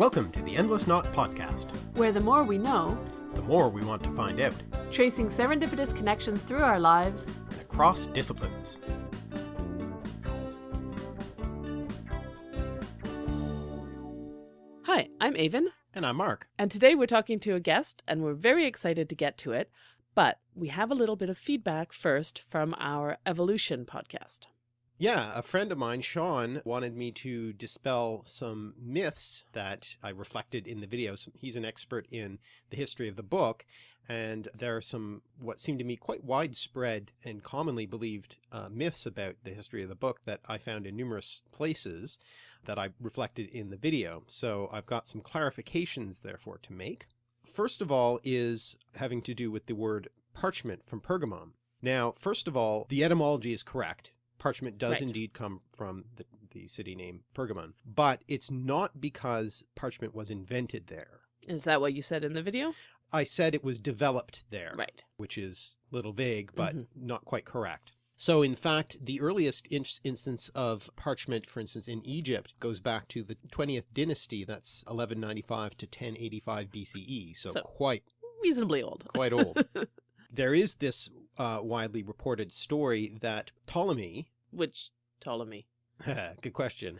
Welcome to the Endless Knot Podcast. where the more we know, The more we want to find out, tracing serendipitous connections through our lives, and across disciplines. Hi, I'm Aven, And I'm Mark. and today we're talking to a guest, and we're very excited to get to it. But we have a little bit of feedback first from our Evolution podcast. Yeah, a friend of mine, Sean, wanted me to dispel some myths that I reflected in the videos. He's an expert in the history of the book, and there are some what seem to me quite widespread and commonly believed uh, myths about the history of the book that I found in numerous places that I reflected in the video. So I've got some clarifications therefore to make. First of all is having to do with the word parchment from Pergamum. Now, first of all, the etymology is correct. Parchment does Right. indeed come from the, the city name Pergamon, but it's not because parchment was invented there. Is that what you said in the video? I said it was developed there, Right. which is a little vague, but Mhm. not quite correct. So in fact, the earliest in instance of parchment, for instance, in Egypt goes back to the 20th dynasty. That's 1195 to 1085 BCE. So, So- quite, Reasonably old. quite old. there is this uh, widely reported story that Ptolemy, Which Ptolemy? good question,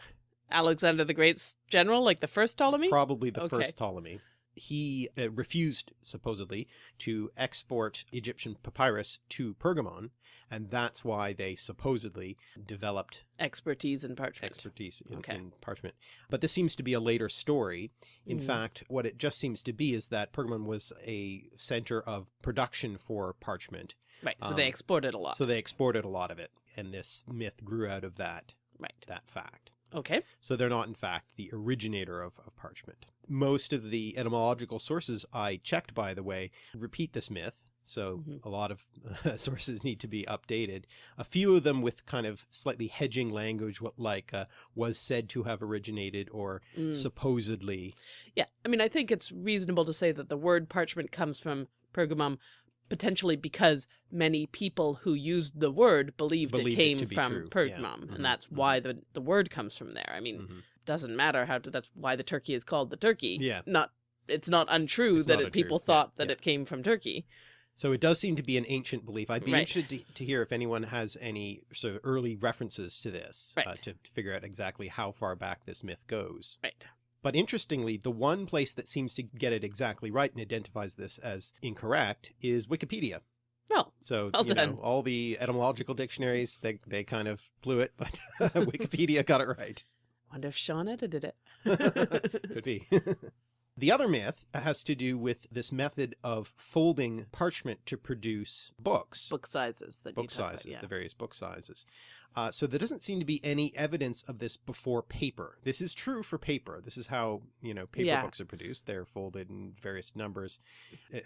Alexander the Great's general, like the first Ptolemy? probably the Okay. first Ptolemy. He uh, refused, supposedly, to export Egyptian papyrus to Pergamon, and that's why they supposedly developed Expertise in parchment. expertise in, Okay. in parchment. But this seems to be a later story. In Mm. fact, what it just seems to be is that Pergamon was a center of production for parchment, right. So they um, exported a lot. so they exported a lot of it, and this myth grew out of that right. that fact. Okay. So they're not, in fact, the originator of, of parchment. Most of the etymological sources I checked, by the way, repeat this myth. So Mhm. a lot of sources need to be updated. A few of them with kind of slightly hedging language, what like uh, was said to have originated or Mm. supposedly. Yeah, I mean, I think it's reasonable to say that the word parchment comes from Pergamum, potentially because many people who used the word believed, Believed it it came be from true, yeah. Pergamum, Mhm, and that's mhm. why the the word comes from there. I mean, Mhm. doesn't matter how to. That's why the turkey is called the turkey. Yeah. not it's not untrue It's that not it, people yeah, thought that yeah. it came from Turkey. So it does seem to be an ancient belief. I'd be Right. interested to, to hear if anyone has any sort of early references to this uh, to figure out exactly how far back this myth goes. Right. But interestingly, the one place that seems to get it exactly right and identifies this as incorrect is Wikipedia. Well, So, Well you done. know, all the etymological dictionaries, they, they kind of blew it, but Wikipedia got it right. wonder if Sean edited it. Could be. the other myth has to do with this method of folding parchment to produce books. Book sizes that book talk about, yeah. the various book sizes. Uh, so there doesn't seem to be any evidence of this before paper. This is true for paper. This is how, you know, paper Yeah. books are produced. They're folded in various numbers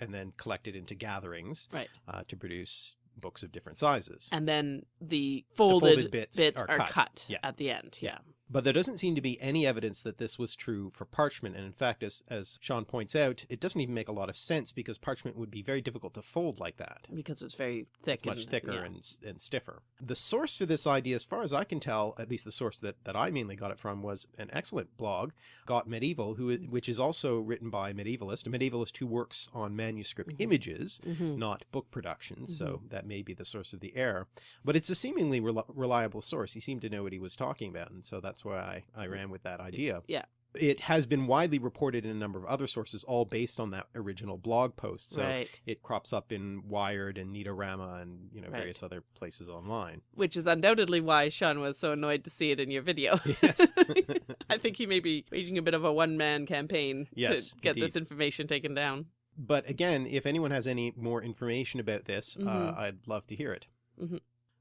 and then collected into gatherings Right. uh, to produce books of different sizes. And then the folded, folded bits bits, are are, cut. cut, Yeah. at the end. Yeah. But there doesn't seem to be any evidence that this was true for parchment. And in fact, as, as Sean points out, it doesn't even make a lot of sense because parchment would be very difficult to fold like that. Because it's very thick. It's much thicker yeah. and, and stiffer. The source for this idea, as far as I can tell, at least the source that, that I mainly got it from, was an excellent blog, Got Medieval, who, which is also written by a medievalist, a medievalist who works on manuscript Mhm. images, Mhm. not book productions. So that may be the source of the error. But it's a seemingly rel reliable source. He seemed to know what he was talking about. And so that's why I, I ran with that idea. Yeah. It has been widely reported in a number of other sources, all based on that original blog post. So right. it crops up in Wired and Neatorama and you know Right. various other places online. Which is undoubtedly why Sean was so annoyed to see it in your video. Yes. I think he may be waging a bit of a one man campaign Yes, to get indeed. this information taken down. But again, if anyone has any more information about this, uh, Mhm. I'd love to hear it.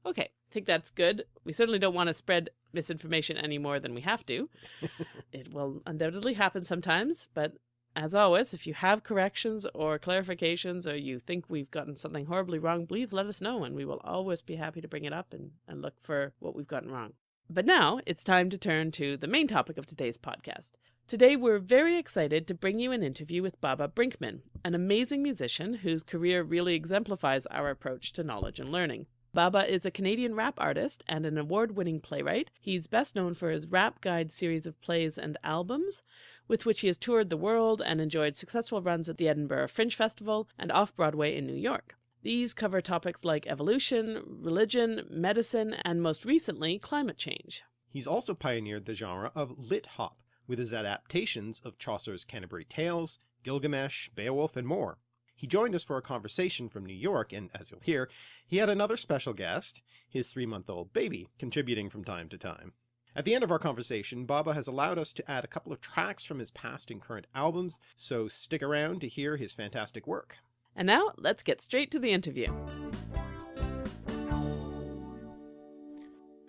Okay, I think that's good. We certainly don't want to spread misinformation any more than we have to. it will undoubtedly happen sometimes, but as always, if you have corrections or clarifications or you think we've gotten something horribly wrong, please let us know and we will always be happy to bring it up and, and look for what we've gotten wrong. But now it's time to turn to the main topic of today's podcast. Today, we're very excited to bring you an interview with Baba Brinkman, an amazing musician whose career really exemplifies our approach to knowledge and learning. Baba is a Canadian rap artist and an award winning playwright. He's best known for his Rap Guide series of plays and albums, with which he has toured the world and enjoyed successful runs at the Edinburgh Fringe Festival and off Broadway in New York. These cover topics like evolution, religion, medicine, and most recently, climate change. He's also pioneered the genre of lit hop with his adaptations of Chaucer's Canterbury Tales, Gilgamesh, Beowulf, and more. He joined us for a conversation from New York, and as you'll hear, he had another special guest, his three-month-old baby, contributing from time to time. At the end of our conversation, Baba has allowed us to add a couple of tracks from his past and current albums, so stick around to hear his fantastic work. And now, let's get straight to the interview.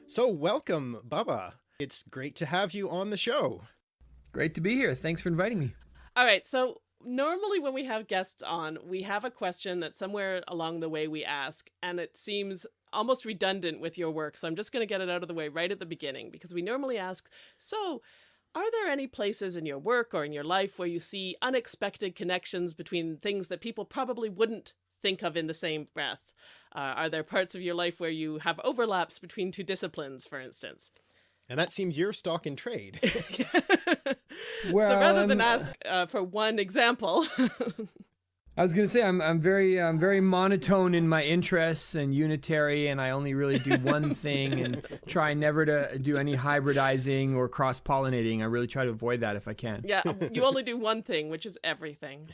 So welcome, Baba. It's great to have you on the show. Great to be here. Thanks for inviting me. All right, so normally when we have guests on, we have a question that somewhere along the way we ask, and it seems almost redundant with your work. So I'm just going to get it out of the way right at the beginning because we normally ask, so are there any places in your work or in your life where you see unexpected connections between things that people probably wouldn't think of in the same breath? Uh, are there parts of your life where you have overlaps between two disciplines, for instance? And that seems your stock in trade. well, so rather than ask uh, for one example. I was going to say I'm I'm very I'm very monotone in my interests and unitary, and I only really do one thing and try never to do any hybridizing or cross pollinating. I really try to avoid that if I can. Yeah, you only do one thing, which is everything.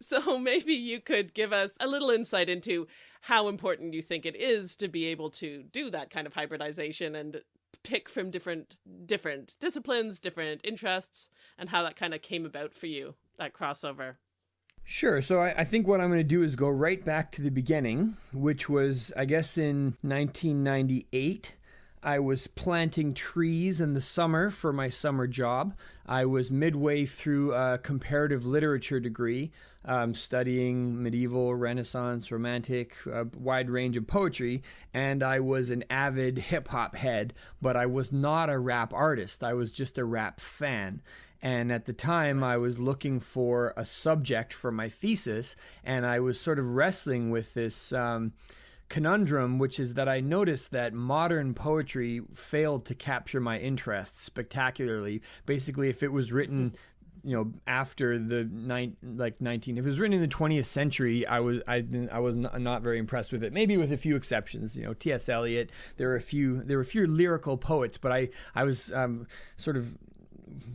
so maybe you could give us a little insight into how important you think it is to be able to do that kind of hybridization and pick from different different disciplines, different interests, and how that kind of came about for you, that crossover. Sure. So I, I, think what I'm going to do is go right back to the beginning, which was, I guess, in 1998. I was planting trees in the summer for my summer job. I was midway through a comparative literature degree, um, studying medieval, Renaissance, Romantic, a wide range of poetry, and I was an avid hip hop head, but I was not a rap artist. I was just a rap fan. And at the time, I was looking for a subject for my thesis, and I was sort of wrestling with this. Um, conundrum, which is that I noticed that modern poetry failed to capture my interest spectacularly. Basically, if it was written you know after the nine like 19 if it was written in the 20th century i was i i was not, not, very impressed with it maybe with a few exceptions you know ts eliot there were a few there were a few lyrical poets but i i was um, sort of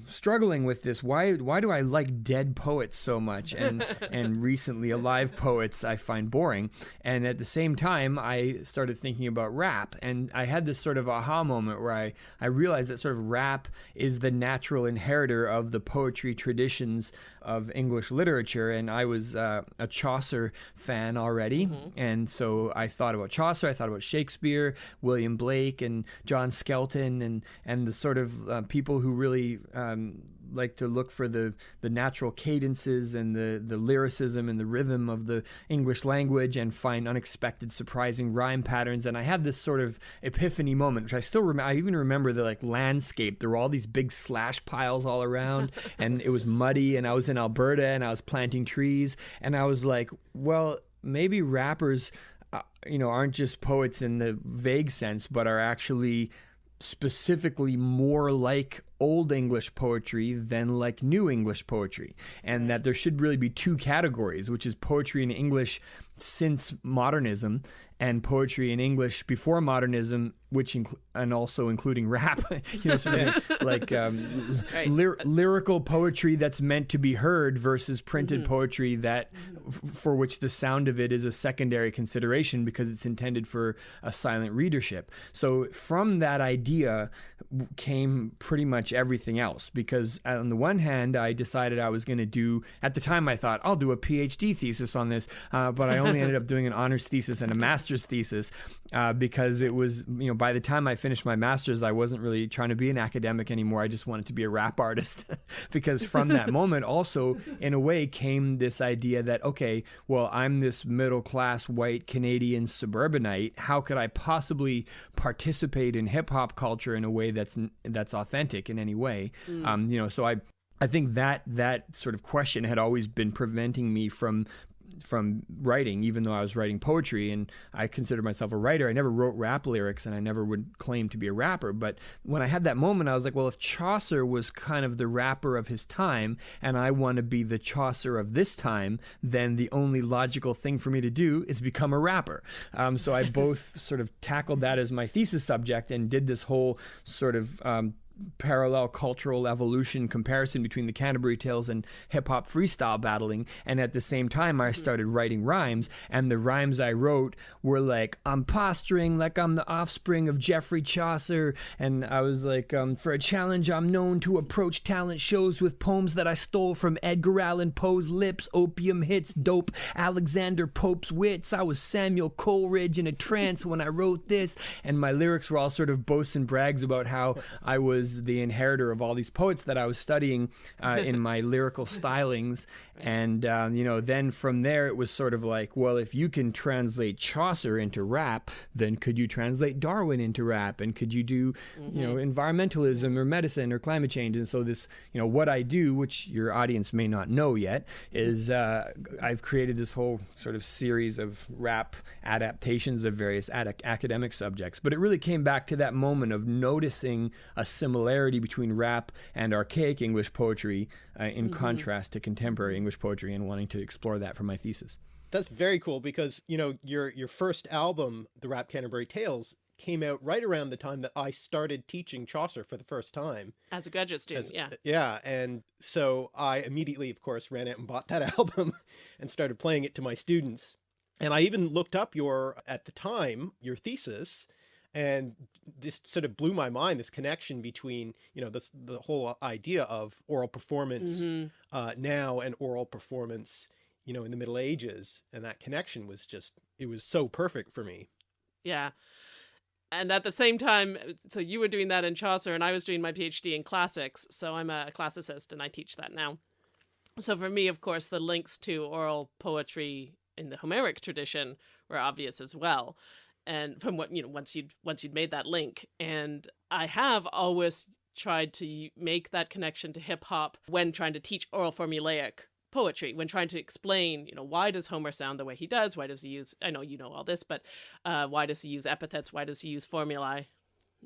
struggling with this. Why why do I like dead poets so much and and recently alive poets I find boring? And at the same time, I started thinking about rap, and I had this sort of aha moment where I I realized that sort of rap is the natural inheritor of the poetry traditions of English literature, and I was uh, a Chaucer fan already, mm-hmm. and so I thought about Chaucer, I thought about Shakespeare, William Blake, and John Skelton, and and the sort of uh, people who really um, like to look for the the natural cadences and the the lyricism and the rhythm of the English language and find unexpected surprising rhyme patterns. And I had this sort of epiphany moment which I still remember I even remember the like landscape. There were all these big slash piles all around and it was muddy and I was in Alberta and I was planting trees. And I was like well maybe rappers uh, you know aren't just poets in the vague sense but are actually specifically more like old English poetry than like new English poetry, and that there should really be two categories, which is poetry in English since modernism and poetry in English before modernism, which inc- and also including rap, you know, sort of like um, right. ly- lyrical poetry that's meant to be heard versus printed mm-hmm. poetry that f- for which the sound of it is a secondary consideration because it's intended for a silent readership. So from that idea came pretty much everything else because on the one hand, I decided I was going to do at the time I thought I'll do a PhD thesis on this, uh, but I only ended up doing an honors thesis and a master's thesis uh, because it was, you know, by the time I finished my master's, I wasn't really trying to be an academic anymore. I just wanted to be a rap artist because from that moment, also in a way, came this idea that, okay, well, I'm this middle class white Canadian suburbanite. How could I possibly participate in hip hop culture in a way that's that's authentic in any way? Mm. Um, you know, so I I think that that sort of question had always been preventing me from from writing, even though I was writing poetry and I considered myself a writer. I never wrote rap lyrics and I never would claim to be a rapper. But when I had that moment, I was like, well, if Chaucer was kind of the rapper of his time and I want to be the Chaucer of this time, then the only logical thing for me to do is become a rapper. Um, so I both sort of tackled that as my thesis subject and did this whole sort of um, parallel cultural evolution comparison between the Canterbury Tales and hip hop freestyle battling. And at the same time, I started writing rhymes, and the rhymes I wrote were like, I'm posturing like I'm the offspring of Geoffrey Chaucer. And I was like, um, for a challenge, I'm known to approach talent shows with poems that I stole from Edgar Allan Poe's lips, opium hits, dope, Alexander Pope's wits. I was Samuel Coleridge in a trance when I wrote this. And my lyrics were all sort of boasts and brags about how I was was the inheritor of all these poets that I was studying uh, in my lyrical stylings. And, um, you know, then from there it was sort of like, well, if you can translate Chaucer into rap, then could you translate Darwin into rap? And could you do, mm-hmm. you know, mm-hmm. environmentalism or medicine or climate change? And so this, you know, what I do, which your audience may not know yet, is uh, I've created this whole sort of series of rap adaptations of various ad- academic subjects. But it really came back to that moment of noticing a similarity between rap and archaic English poetry uh, in mm-hmm. contrast to contemporary English poetry and wanting to explore that for my thesis. That's very cool because, you know, your your first album, The Rap Canterbury Tales, came out right around the time that I started teaching Chaucer for the first time. As a graduate student, As, yeah. Yeah, and so I immediately, of course, ran out and bought that album and started playing it to my students. And I even looked up your, at the time, your thesis, and this sort of blew my mind this connection between you know this the whole idea of oral performance mm -hmm. uh, now and oral performance you know in the middle ages and that connection was just it was so perfect for me. Yeah. And at the same time so you were doing that in chaucer and i was doing my phd in classics so i'm a classicist and i teach that now. So for me of course the links to oral poetry in the homeric tradition were obvious as well and from what you know once you'd once you'd made that link. And i have always tried to make that connection to hip hop when trying to teach oral formulaic poetry when trying to explain you know why does homer sound the way he does? Why does he use i know you know all this but uh, why does he use epithets? Why does he use formulae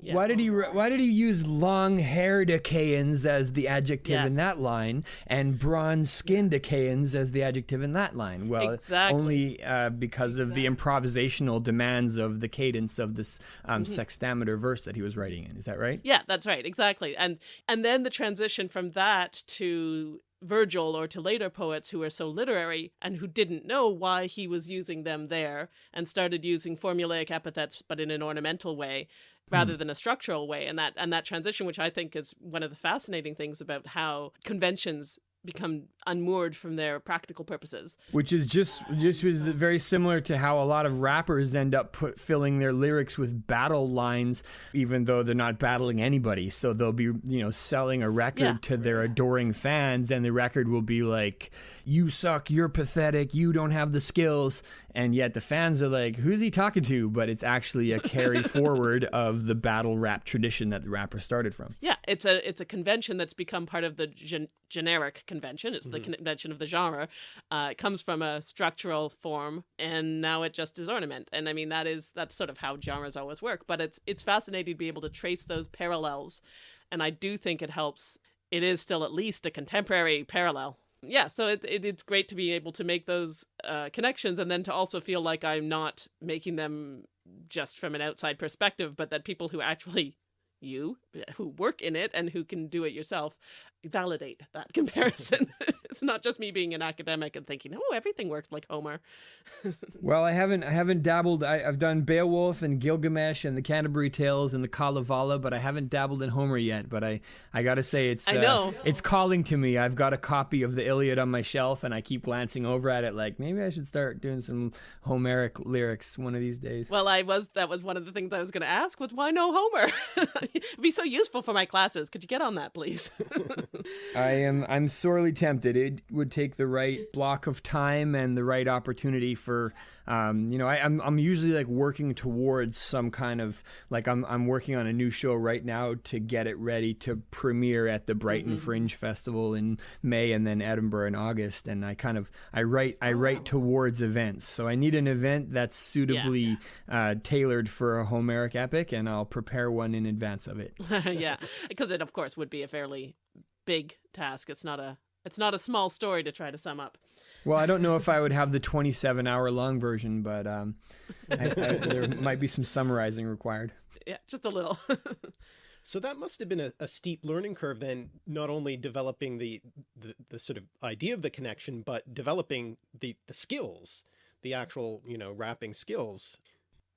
yeah. Why did he Why did he use long-haired Achaeans as the adjective yes. in that line, and bronze-skinned Achaeans as the adjective in that line? Well, exactly. only uh, because exactly. of the improvisational demands of the cadence of this um, mm-hmm. hexameter verse that he was writing in. Is that right? Yeah, that's right. Exactly. And and then the transition from that to Virgil or to later poets who were so literary and who didn't know why he was using them there and started using formulaic epithets but in an ornamental way rather mm. than a structural way and that and that transition which i think is one of the fascinating things about how conventions become unmoored from their practical purposes. Which is just just was very similar to how a lot of rappers end up put, filling their lyrics with battle lines, even though they're not battling anybody. So they'll be you know selling a record yeah. to their adoring fans, and the record will be like, "You suck, you're pathetic, you don't have the skills," and yet the fans are like, "Who's he talking to?" But it's actually a carry forward of the battle rap tradition that the rapper started from. Yeah, it's a it's a convention that's become part of the gen generic convention. It's mm -hmm. the convention of the genre. Uh, it comes from a structural form, and now it just is ornament. And I mean, that is that's sort of how genres always work. But it's it's fascinating to be able to trace those parallels, and I do think it helps. It is still at least a contemporary parallel yeah, so it, it, it's great to be able to make those uh, connections and then to also feel like I'm not making them just from an outside perspective, but that people who actually you who work in it and who can do it yourself validate that comparison. It's not just me being an academic and thinking, oh, everything works like Homer. well, I haven't I haven't dabbled. I, have done Beowulf and Gilgamesh and the Canterbury Tales and the Kalevala, but I haven't dabbled in Homer yet. But I I gotta say it's I know. Uh, it's calling to me. I've got a copy of the Iliad on my shelf, and I keep glancing over at it like maybe I should start doing some Homeric lyrics one of these days. Well, I was that was one of the things I was going to ask was why no Homer? It'd be so useful for my classes. Could you get on that, please? I am I'm sorely tempted. It, it would take the right block of time and the right opportunity for um, you know, I, am I'm, I'm usually like working towards some kind of like I'm I'm working on a new show right now to get it ready to premiere at the Brighton mm-hmm. Fringe Festival in May and then Edinburgh in August. And I kind of I write I write towards events, so I need an event that's suitably yeah. uh, tailored for a Homeric epic, and I'll prepare one in advance of it. yeah, because it of course would be a fairly big task. It's not a it's not a small story to try to sum up. Well, I don't know if I would have the 27 hour long version, but um, I, I, there might be some summarizing required. Yeah, just a little. so that must have been a, a, steep learning curve then, not only developing the, the, the sort of idea of the connection, but developing the, the skills, the actual, you know, rapping skills.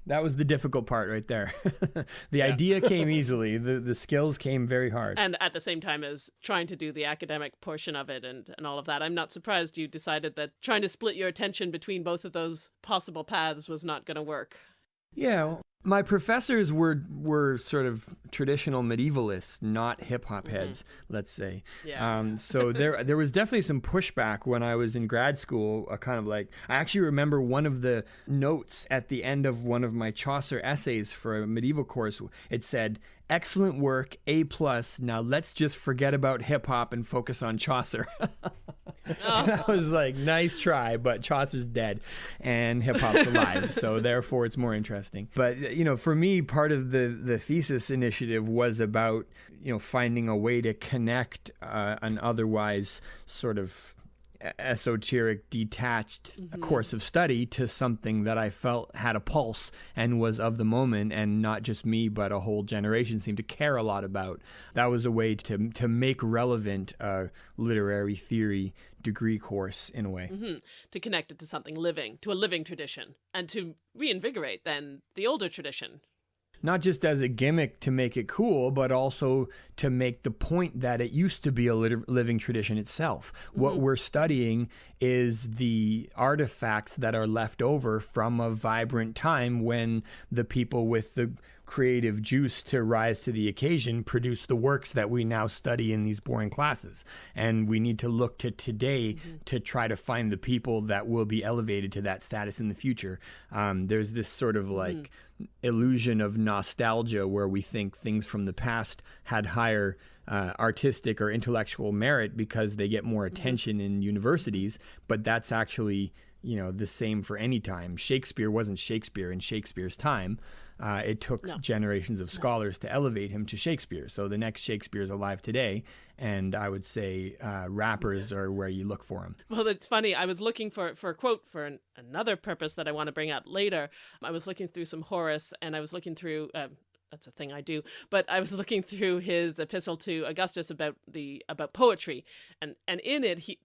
That was the difficult part right there. the yeah. idea came easily. The the skills came very hard. And at the same time as trying to do the academic portion of it and, and all of that, I'm not surprised you decided that trying to split your attention between both of those possible paths was not going to work. Yeah, my professors were were sort of traditional medievalists, not hip hop mm-hmm. heads, mm-hmm. let's say. Yeah. Um, so there there was definitely some pushback when I was in grad school. A kind of like I actually remember one of the notes at the end of one of my Chaucer essays for a medieval course. It said, excellent work, A plus. Now let's just forget about hip hop and focus on Chaucer. I was like, nice try, but Chaucer's dead and hip hop's alive, so therefore it's more interesting. But you know, for me, part of the the thesis initiative was about you know finding a way to connect uh, an otherwise sort of esoteric, detached mm-hmm. course of study to something that I felt had a pulse and was of the moment, and not just me, but a whole generation seemed to care a lot about. That was a way to to make relevant a literary theory degree course in a way mm-hmm. to connect it to something living, to a living tradition, and to reinvigorate then the older tradition not just as a gimmick to make it cool, but also to make the point that it used to be a living tradition itself. Mm-hmm. What we're studying is the artifacts that are left over from a vibrant time when the people with the creative juice to rise to the occasion produce the works that we now study in these boring classes. And we need to look to today mm-hmm. to try to find the people that will be elevated to that status in the future. Um, there's this sort of like mm. illusion of nostalgia where we think things from the past had higher. Uh, artistic or intellectual merit because they get more mm-hmm. attention mm-hmm. in universities, but that's actually you know the same for any time. Shakespeare wasn't Shakespeare in Shakespeare's time. Uh, it took no. generations of scholars no. to elevate him to Shakespeare. So the next Shakespeare is alive today, and I would say uh, rappers yes. are where you look for him. Well, it's funny. I was looking for for a quote for an, another purpose that I want to bring up later. I was looking through some Horace, and I was looking through. Uh, that's a thing I do. But I was looking through his epistle to Augustus about the about poetry, and and in it he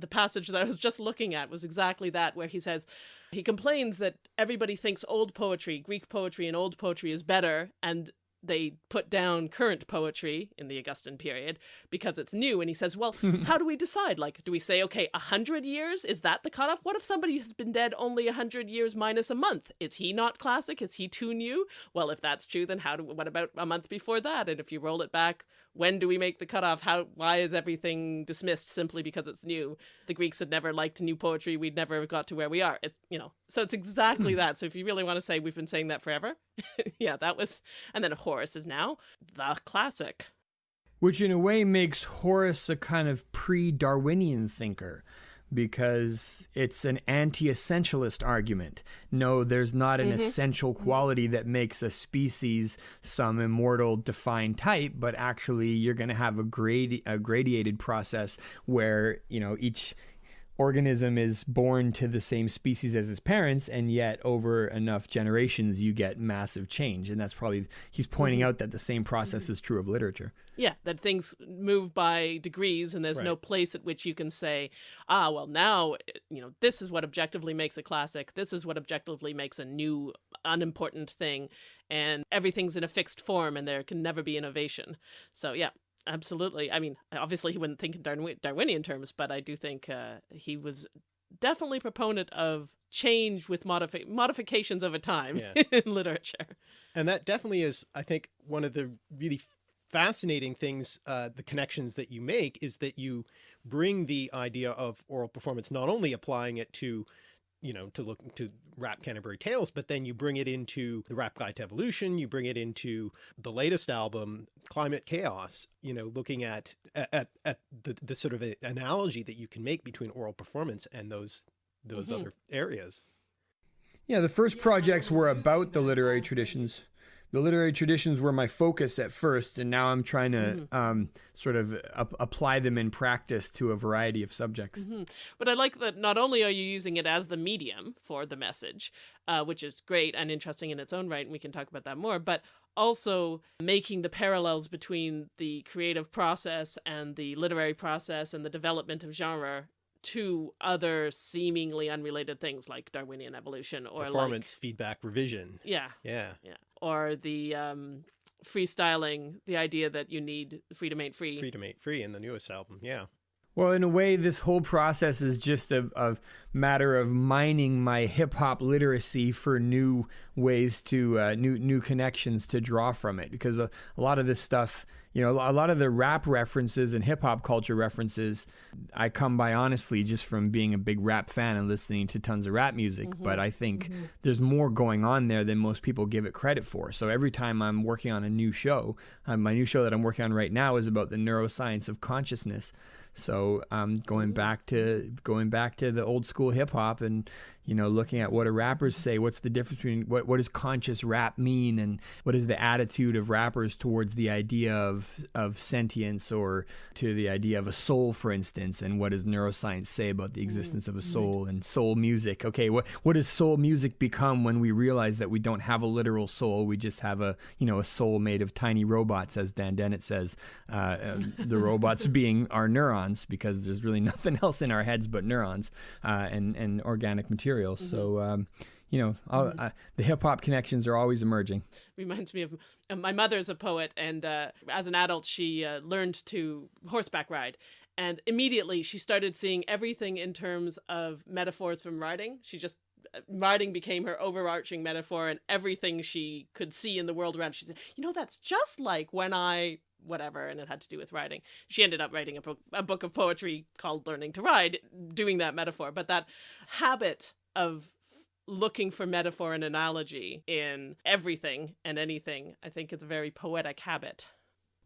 the passage that I was just looking at was exactly that, where he says, he complains that everybody thinks old poetry, Greek poetry and old poetry is better, and they put down current poetry in the Augustan period because it's new. And he says, well, how do we decide? Like, do we say, okay, a hundred years? Is that the cutoff? What if somebody has been dead only a hundred years minus a month? Is he not classic? Is he too new? Well, if that's true, then how do, what about a month before that? And if you roll it back, when do we make the cutoff? How, why is everything dismissed simply because it's new? The Greeks had never liked new poetry. We'd never got to where we are. It, you know, so it's exactly hmm. that. So if you really want to say we've been saying that forever, yeah, that was, and then Horace is now the classic. Which in a way makes Horace a kind of pre Darwinian thinker because it's an anti essentialist argument. No, there's not an mm-hmm. essential quality that makes a species some immortal defined type, but actually you're going to have a, gradi- a gradiated process where, you know, each organism is born to the same species as its parents and yet over enough generations you get massive change and that's probably he's pointing mm-hmm. out that the same process mm-hmm. is true of literature yeah that things move by degrees and there's right. no place at which you can say ah well now you know this is what objectively makes a classic this is what objectively makes a new unimportant thing and everything's in a fixed form and there can never be innovation so yeah absolutely. I mean, obviously he wouldn't think in Darwinian terms, but I do think uh, he was definitely proponent of change with modifi- modifications over time yeah. in literature. And that definitely is, I think, one of the really fascinating things, uh, the connections that you make is that you bring the idea of oral performance, not only applying it to you know, to look to rap Canterbury Tales, but then you bring it into the rap guide to evolution, you bring it into the latest album, Climate Chaos, you know, looking at, at, at the, the sort of analogy that you can make between oral performance and those, those mm -hmm. other areas. Yeah. The first projects were about the literary traditions the literary traditions were my focus at first, and now I'm trying to mm-hmm. um, sort of apply them in practice to a variety of subjects. Mm-hmm. But I like that not only are you using it as the medium for the message, uh, which is great and interesting in its own right, and we can talk about that more, but also making the parallels between the creative process and the literary process and the development of genre to other seemingly unrelated things like Darwinian evolution or performance like, feedback revision. Yeah. Yeah. Yeah. Or the um, freestyling, the idea that you need freedom ain't free. Freedom ain't free in the newest album. Yeah. Well, in a way, this whole process is just a, a matter of mining my hip hop literacy for new ways to uh, new new connections to draw from it. Because a, a lot of this stuff, you know, a lot of the rap references and hip hop culture references, I come by honestly just from being a big rap fan and listening to tons of rap music. Mm-hmm. But I think mm-hmm. there's more going on there than most people give it credit for. So every time I'm working on a new show, um, my new show that I'm working on right now is about the neuroscience of consciousness. So um, going back to going back to the old school hip hop and you know, looking at what do rappers say, what's the difference between what, what does conscious rap mean and what is the attitude of rappers towards the idea of, of sentience or to the idea of a soul, for instance, and what does neuroscience say about the existence of a soul and soul music? Okay, what, what does soul music become when we realize that we don't have a literal soul, we just have a, you know, a soul made of tiny robots, as Dan Dennett says, uh, um, the robots being our neurons because there's really nothing else in our heads but neurons uh, and, and organic material material. Mm-hmm. So, um, you know, mm-hmm. uh, the hip hop connections are always emerging. Reminds me of uh, my mother's a poet, and uh, as an adult, she uh, learned to horseback ride. And immediately she started seeing everything in terms of metaphors from riding. She just uh, riding became her overarching metaphor and everything she could see in the world around. She said, you know, that's just like when I whatever and it had to do with writing she ended up writing a book, a book of poetry called learning to ride doing that metaphor but that habit of looking for metaphor and analogy in everything and anything i think it's a very poetic habit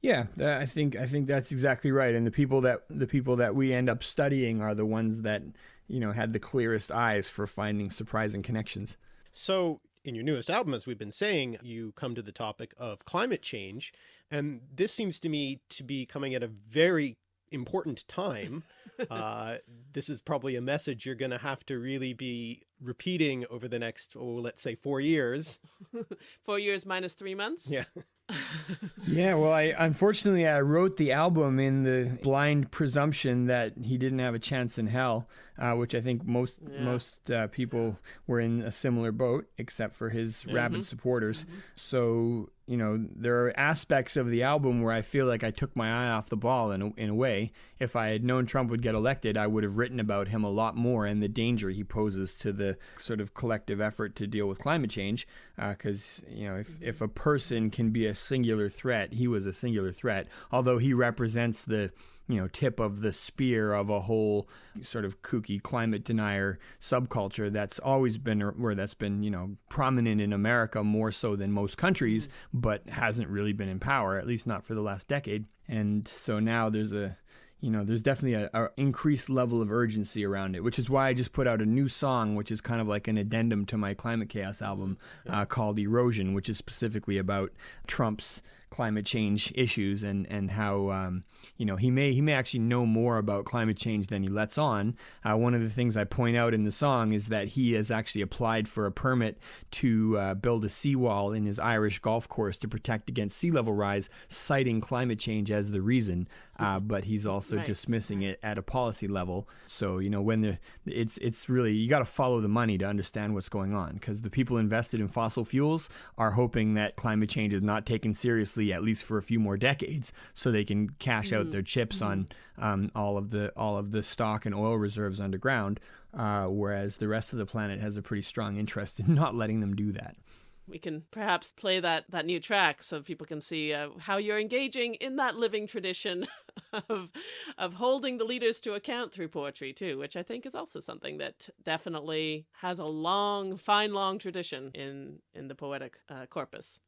yeah i think i think that's exactly right and the people that the people that we end up studying are the ones that you know had the clearest eyes for finding surprising connections so in your newest album, as we've been saying, you come to the topic of climate change. And this seems to me to be coming at a very important time. Uh, this is probably a message you're going to have to really be repeating over the next, oh, let's say four years. four years minus three months? Yeah. yeah, well, I unfortunately I wrote the album in the blind presumption that he didn't have a chance in hell, uh, which I think most yeah. most uh, people were in a similar boat, except for his mm-hmm. rabid supporters. Mm-hmm. So you know, there are aspects of the album where I feel like I took my eye off the ball in a, in a way. If I had known Trump would get elected, I would have written about him a lot more and the danger he poses to the sort of collective effort to deal with climate change. Because, uh, you know, if, if a person can be a singular threat, he was a singular threat, although he represents the you know tip of the spear of a whole sort of kooky climate denier subculture that's always been where that's been you know prominent in America more so than most countries but hasn't really been in power at least not for the last decade. And so now there's a you know there's definitely a, a, increased level of urgency around it which is why i just put out a new song which is kind of like an addendum to my climate chaos album uh, called erosion which is specifically about trump's climate change issues and and how um, you know he may he may actually know more about climate change than he lets on. Uh, one of the things I point out in the song is that he has actually applied for a permit to uh, build a seawall in his Irish golf course to protect against sea level rise, citing climate change as the reason. Uh, but he's also right. dismissing it at a policy level. So you know when the it's it's really you got to follow the money to understand what's going on because the people invested in fossil fuels are hoping that climate change is not taken seriously at least for a few more decades, so they can cash mm-hmm. out their chips mm-hmm. on um, all of the all of the stock and oil reserves underground. Uh, whereas the rest of the planet has a pretty strong interest in not letting them do that. We can perhaps play that that new track so people can see uh, how you're engaging in that living tradition of of holding the leaders to account through poetry too, which I think is also something that definitely has a long, fine, long tradition in in the poetic uh, corpus.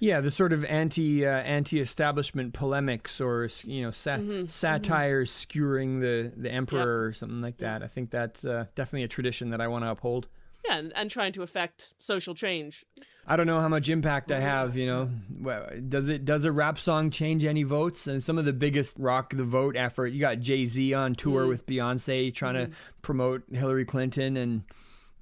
Yeah, the sort of anti uh, anti establishment polemics or you know sa- Mhm, mhm. satires skewering the the emperor or something like that. I think that's uh, definitely a tradition that I want to uphold. Yeah, and, and trying to affect social change. I don't know how much impact I have. You know, does it does a rap song change any votes? And some of the biggest rock the vote effort. You got Jay Z on tour Mm. with Beyonce trying to promote Hillary Clinton, and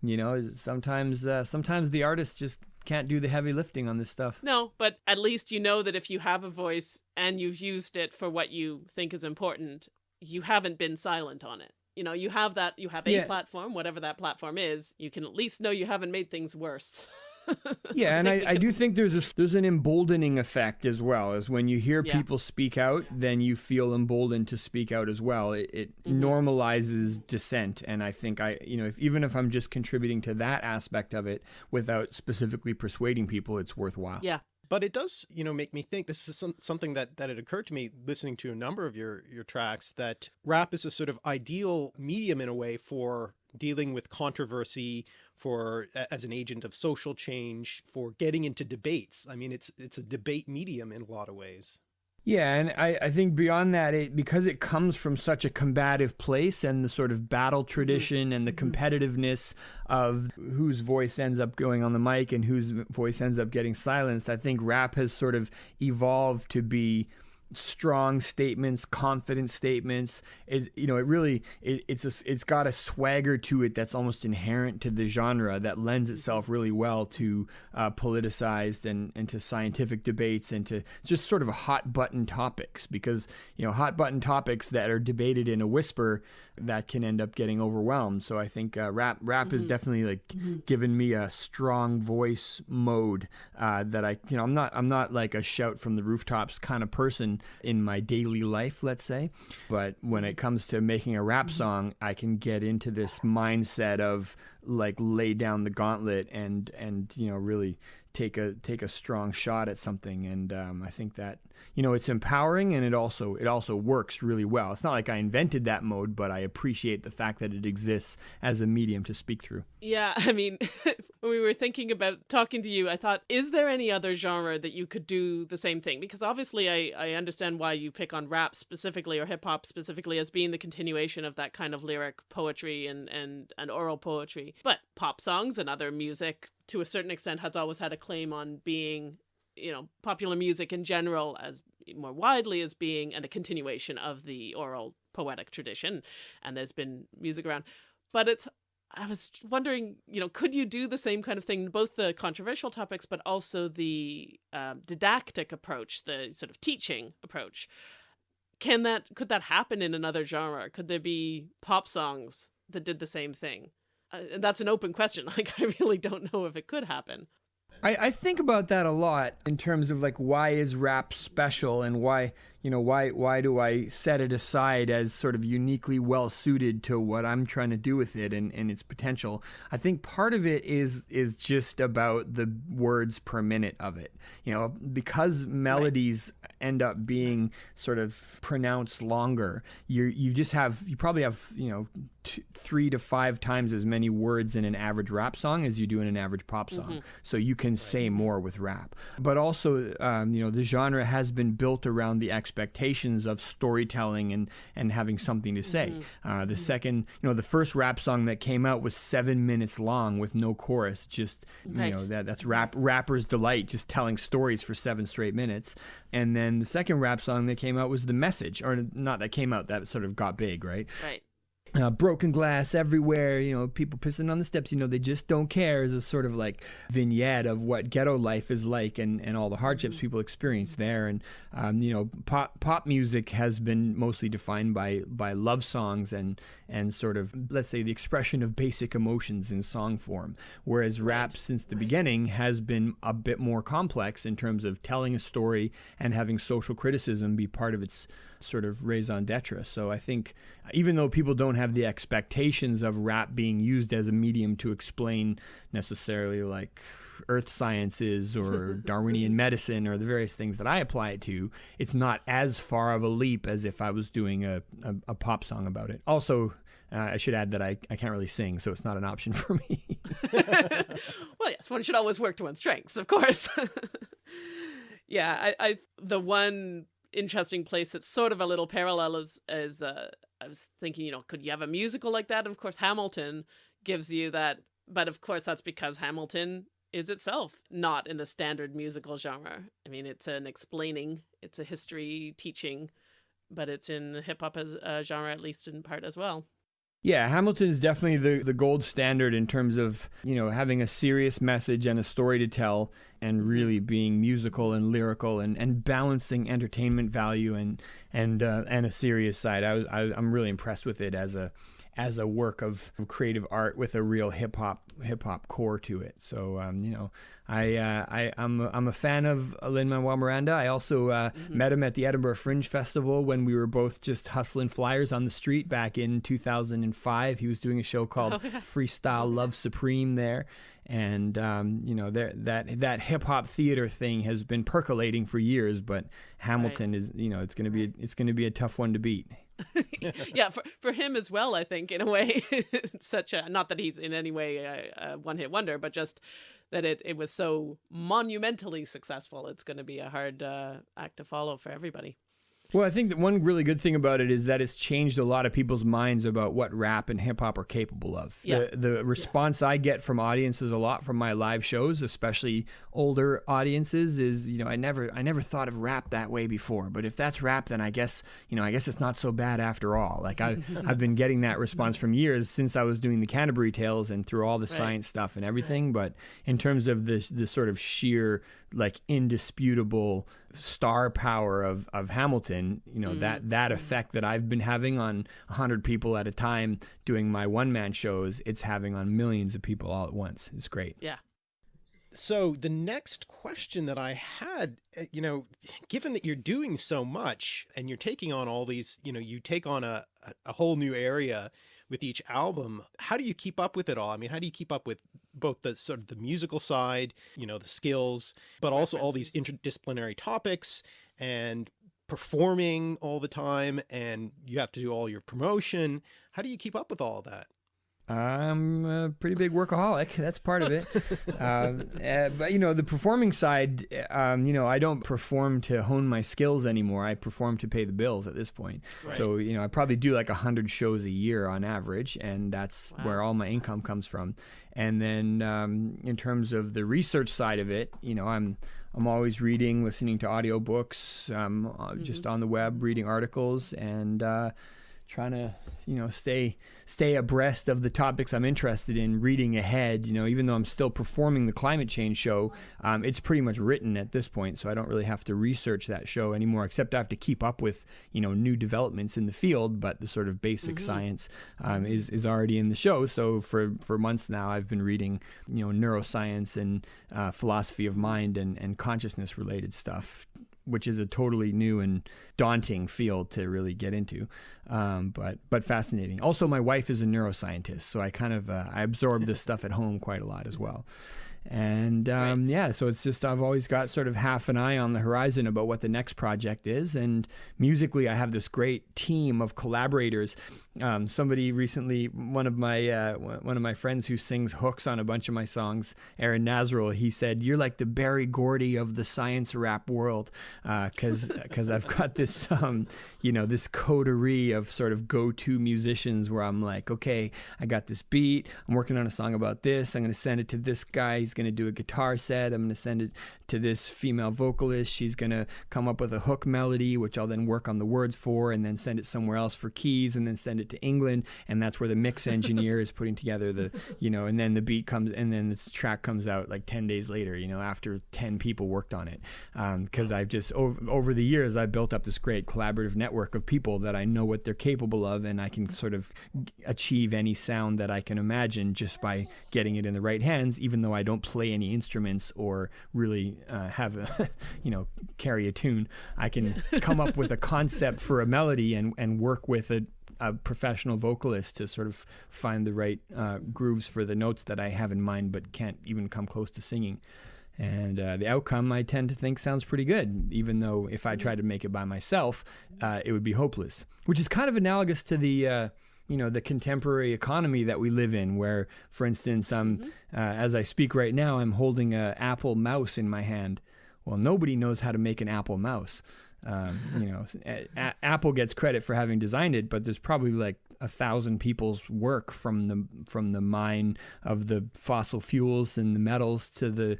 you know sometimes uh, sometimes the artists just can't do the heavy lifting on this stuff. No, but at least you know that if you have a voice and you've used it for what you think is important, you haven't been silent on it. You know, you have that, you have a Yeah. platform, whatever that platform is, you can at least know you haven't made things worse. Yeah, and I, I do think there's a there's an emboldening effect as well. As when you hear Yeah. people speak out, then you feel emboldened to speak out as well. It, it Mm-hmm. normalizes dissent, and I think I you know if even if I'm just contributing to that aspect of it without specifically persuading people, it's worthwhile. Yeah. But it does, you know, make me think this is some, something that, that had occurred to me listening to a number of your, your tracks that rap is a sort of ideal medium in a way for dealing with controversy, for as an agent of social change, for getting into debates. I mean, it's, it's a debate medium in a lot of ways. Yeah, and I, I think beyond that, it because it comes from such a combative place and the sort of battle mm-hmm. tradition and the mm-hmm. competitiveness of whose voice ends up going on the mic and whose voice ends up getting silenced, I think rap has sort of evolved to be strong statements, confident statements. It, you know, it really it, it's a, it's got a swagger to it that's almost inherent to the genre that lends itself really well to uh, politicized and and to scientific debates and to just sort of hot button topics because you know hot button topics that are debated in a whisper that can end up getting overwhelmed. So I think uh, rap rap has definitely like given me a strong voice mode uh, that I you know I'm not I'm not like a shout from the rooftops kind of person in my daily life, let's say, but when it comes to making a rap song, I can get into this mindset of like lay down the gauntlet and and you know really take a take a strong shot at something and um, I think that you know it's empowering and it also it also works really well. It's not like I invented that mode, but I appreciate the fact that it exists as a medium to speak through. Yeah, I mean, when we were thinking about talking to you, I thought, is there any other genre that you could do the same thing? Because obviously, I, I understand why you pick on rap specifically or hip hop specifically as being the continuation of that kind of lyric poetry and, and, and oral poetry. But pop songs and other music, to a certain extent, has always had a claim on being, you know, popular music in general as more widely as being and a continuation of the oral poetic tradition. And there's been music around. But it's I was wondering, you know, could you do the same kind of thing, both the controversial topics, but also the um, didactic approach, the sort of teaching approach? Can that could that happen in another genre? Could there be pop songs that did the same thing? Uh, that's an open question. Like, I really don't know if it could happen. I, I think about that a lot in terms of like why is rap special and why you know why why do I set it aside as sort of uniquely well suited to what I'm trying to do with it and, and its potential. I think part of it is is just about the words per minute of it. You know, because melodies end up being sort of pronounced longer, you you just have you probably have you know t- three to five times as many words in an average rap song as you do in an average pop song. So you can say more with rap. But also, um, you know, the genre has been built around the expectations of storytelling and and having something to say. Uh, the second, you know, the first rap song that came out was seven minutes long with no chorus. Just you know that that's rap rapper's delight, just telling stories for seven straight minutes. And then the second rap song that came out was the message, or not that came out that sort of got big, right? Right. Uh, broken glass everywhere, you know, people pissing on the steps, you know, they just don't care is a sort of like vignette of what ghetto life is like and, and all the hardships people experience there. And, um, you know, pop, pop music has been mostly defined by, by love songs and, and sort of, let's say, the expression of basic emotions in song form. Whereas rap, since the beginning, has been a bit more complex in terms of telling a story and having social criticism be part of its sort of raison d'etre. So I think even though people don't have the expectations of rap being used as a medium to explain necessarily like earth sciences or Darwinian medicine or the various things that I apply it to, it's not as far of a leap as if I was doing a, a, a pop song about it. Also, uh, I should add that I, I can't really sing, so it's not an option for me. well, yes, one should always work to one's strengths, of course. yeah, I, I the one interesting place that's sort of a little parallel as, as uh, I was thinking, you know, could you have a musical like that? And of course, Hamilton gives you that, but of course, that's because Hamilton is itself not in the standard musical genre. I mean, it's an explaining, it's a history teaching, but it's in hip hop as a genre, at least in part as well. Yeah, Hamilton is definitely the, the gold standard in terms of, you know, having a serious message and a story to tell and really being musical and lyrical and, and balancing entertainment value and and uh, and a serious side. I was I, I'm really impressed with it as a as a work of creative art with a real hip hop hip hop core to it. So um, you know, I uh, I I'm a, I'm a fan of Lin Manuel Miranda. I also uh, mm-hmm. met him at the Edinburgh Fringe Festival when we were both just hustling flyers on the street back in 2005. He was doing a show called oh, yeah. Freestyle Love Supreme there, and um, you know that that that hip hop theater thing has been percolating for years. But Hamilton right. is you know it's gonna be it's gonna be a tough one to beat. yeah, for for him as well. I think in a way, such a not that he's in any way a, a one hit wonder, but just that it it was so monumentally successful. It's going to be a hard uh, act to follow for everybody. Well, I think that one really good thing about it is that it's changed a lot of people's minds about what rap and hip hop are capable of. Yeah. The, the response yeah. I get from audiences a lot from my live shows, especially older audiences, is you know I never I never thought of rap that way before, but if that's rap, then I guess you know I guess it's not so bad after all. Like I I've been getting that response from years since I was doing the Canterbury Tales and through all the right. science stuff and everything. But in terms of this the sort of sheer like indisputable star power of of Hamilton, you know, mm-hmm. that that effect that I've been having on 100 people at a time doing my one man shows, it's having on millions of people all at once. It's great. Yeah. So the next question that I had, uh, you know, given that you're doing so much and you're taking on all these, you know, you take on a, a whole new area with each album. How do you keep up with it all? I mean, how do you keep up with both the sort of the musical side, you know, the skills, but also all these interdisciplinary topics and performing all the time and you have to do all your promotion. How do you keep up with all that? I'm a pretty big workaholic. That's part of it. uh, uh, but you know, the performing side, um, you know, I don't perform to hone my skills anymore. I perform to pay the bills at this point. Right. So you know, I probably do like a hundred shows a year on average, and that's wow. where all my income comes from. And then um, in terms of the research side of it, you know, I'm I'm always reading, listening to audiobooks, um, mm-hmm. just on the web, reading articles, and uh, trying to you know stay stay abreast of the topics I'm interested in, reading ahead. You know, even though I'm still performing the climate change show, um, it's pretty much written at this point, so I don't really have to research that show anymore. Except I have to keep up with you know new developments in the field, but the sort of basic mm-hmm. science um, is is already in the show. So for for months now, I've been reading you know neuroscience and uh, philosophy of mind and and consciousness related stuff which is a totally new and daunting field to really get into, um, but but fascinating. Also, my wife is a neuroscientist, so I kind of uh, I absorb this stuff at home quite a lot as well. And um, right. yeah, so it's just I've always got sort of half an eye on the horizon about what the next project is. And musically, I have this great team of collaborators. Um, somebody recently, one of my uh, one of my friends who sings hooks on a bunch of my songs, Aaron Nazrul, he said, "You're like the Berry Gordy of the science rap world," because uh, because I've got this um, you know this coterie of sort of go-to musicians where I'm like, okay, I got this beat, I'm working on a song about this, I'm gonna send it to this guy. He's going to do a guitar set. I'm going to send it to this female vocalist. She's going to come up with a hook melody, which I'll then work on the words for and then send it somewhere else for keys and then send it to England. And that's where the mix engineer is putting together the, you know, and then the beat comes and then this track comes out like 10 days later, you know, after 10 people worked on it. Because um, I've just, over, over the years, I've built up this great collaborative network of people that I know what they're capable of and I can sort of achieve any sound that I can imagine just by getting it in the right hands, even though I don't don't play any instruments or really uh, have a, you know, carry a tune. I can come up with a concept for a melody and, and work with a, a professional vocalist to sort of find the right uh, grooves for the notes that I have in mind, but can't even come close to singing. And uh, the outcome, I tend to think, sounds pretty good, even though if I tried to make it by myself, uh, it would be hopeless. Which is kind of analogous to the, uh, you know, the contemporary economy that we live in, where, for instance, um, mm-hmm. as I speak right now, I'm holding an Apple mouse in my hand. Well, nobody knows how to make an Apple mouse. Um, you know, a- Apple gets credit for having designed it, but there's probably like a thousand people's work from the from the mine of the fossil fuels and the metals to the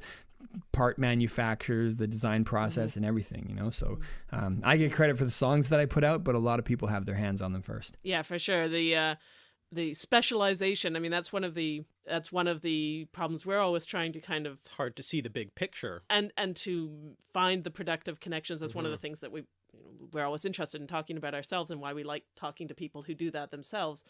part manufacturers, the design process, mm-hmm. and everything. You know, so um, I get credit for the songs that I put out, but a lot of people have their hands on them first. Yeah, for sure. The uh, the specialization. I mean, that's one of the that's one of the problems we're always trying to kind of. It's hard to see the big picture, and and to find the productive connections. That's mm-hmm. one of the mm-hmm. things that we we're always interested in talking about ourselves and why we like talking to people who do that themselves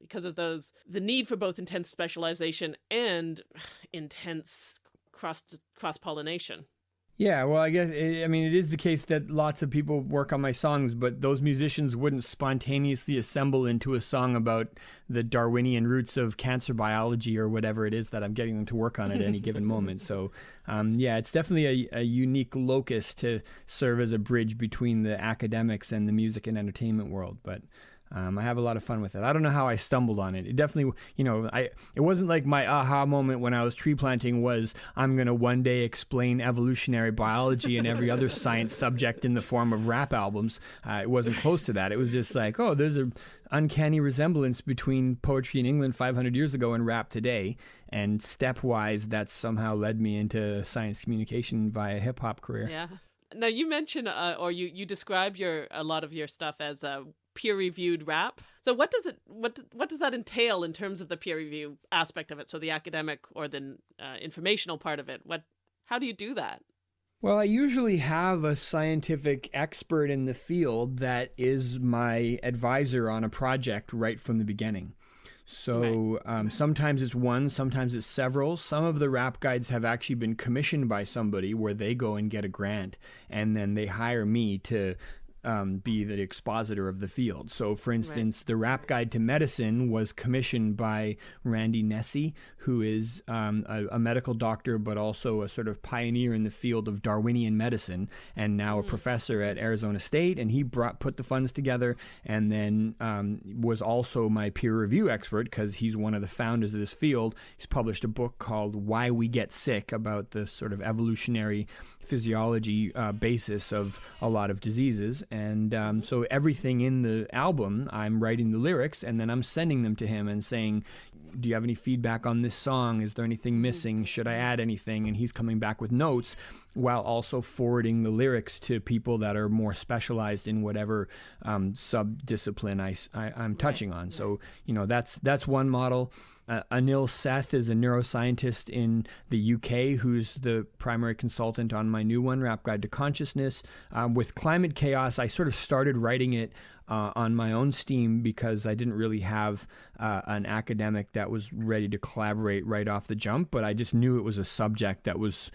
because of those the need for both intense specialization and intense cross cross pollination. Yeah, well, I guess I mean it is the case that lots of people work on my songs, but those musicians wouldn't spontaneously assemble into a song about the Darwinian roots of cancer biology or whatever it is that I'm getting them to work on at any given moment. So, um, yeah, it's definitely a, a, unique locus to serve as a bridge between the academics and the music and entertainment world. But um, I have a lot of fun with it. I don't know how I stumbled on it. It definitely, you know, I it wasn't like my aha moment when I was tree planting was I'm gonna one day explain evolutionary biology and every other science subject in the form of rap albums. Uh, it wasn't close to that. It was just like, oh, there's a uncanny resemblance between poetry in England 500 years ago and rap today, and stepwise, that somehow led me into science communication via hip hop career. Yeah. Now you mentioned, uh, or you you describe your a lot of your stuff as uh, peer reviewed rap. So what does it what what does that entail in terms of the peer review aspect of it? So the academic or the uh, informational part of it. What how do you do that? Well, I usually have a scientific expert in the field that is my advisor on a project right from the beginning. So um, sometimes it's one, sometimes it's several. Some of the rap guides have actually been commissioned by somebody where they go and get a grant and then they hire me to um, be the expositor of the field. So, for instance, right. the Rap Guide to Medicine was commissioned by Randy Nesse, who is um, a, a, medical doctor but also a sort of pioneer in the field of Darwinian medicine, and now mm-hmm. a professor at Arizona State. And he brought put the funds together, and then um, was also my peer review expert because he's one of the founders of this field. He's published a book called Why We Get Sick about the sort of evolutionary physiology uh, basis of a lot of diseases and um, so everything in the album, I'm writing the lyrics and then I'm sending them to him and saying, do you have any feedback on this song? Is there anything missing? Should I add anything? And he's coming back with notes while also forwarding the lyrics to people that are more specialized in whatever um, sub discipline I, I, am touching on. So, you know, that's, that's one model. Uh, Anil Seth is a neuroscientist in the UK who's the primary consultant on my new one, Rap Guide to Consciousness. Um, with Climate Chaos, I sort of started writing it uh, on my own steam because I didn't really have uh, an academic that was ready to collaborate right off the jump, but I just knew it was a subject that was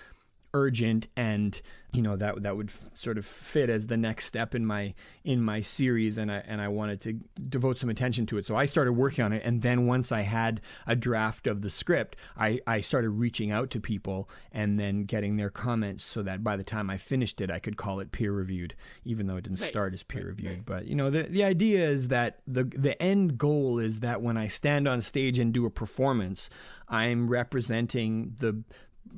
urgent and you know that that would f- sort of fit as the next step in my in my series and I and I wanted to devote some attention to it so I started working on it and then once I had a draft of the script I I started reaching out to people and then getting their comments so that by the time I finished it I could call it peer reviewed even though it didn't right. start as peer reviewed right. but you know the the idea is that the the end goal is that when I stand on stage and do a performance I'm representing the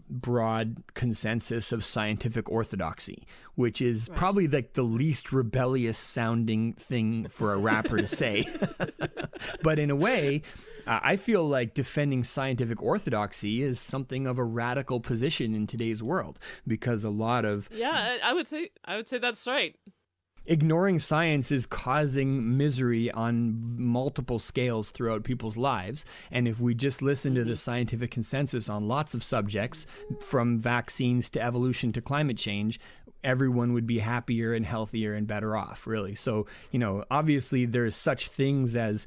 broad consensus of scientific orthodoxy, which is right. probably like the least rebellious sounding thing for a rapper to say. but in a way, uh, I feel like defending scientific orthodoxy is something of a radical position in today's world because a lot of Yeah, I would say I would say that's right ignoring science is causing misery on multiple scales throughout people's lives. And if we just listen to the mm-hmm. scientific consensus on lots of subjects, from vaccines to evolution to climate change, everyone would be happier and healthier and better off, really. So, you know, obviously there's such things as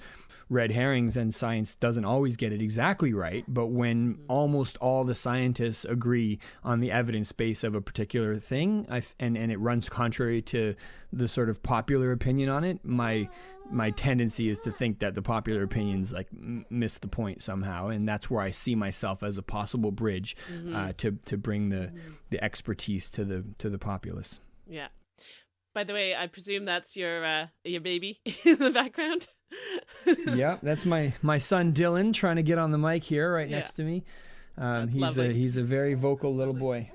red herrings and science doesn't always get it exactly right. But when almost all the scientists agree on the evidence base of a particular thing, I, and and it runs contrary to the sort of popular opinion on it, my my tendency is to think that the popular opinions like m- miss the point somehow, and that's where I see myself as a possible bridge Mm-hmm. uh, to to bring the the expertise to the to the populace. Yeah. By the way, I presume that's your uh, your baby in the background. Yeah, that's my my son Dylan trying to get on the mic here right Yeah. next to me. Um, he's a he's a very vocal little boy.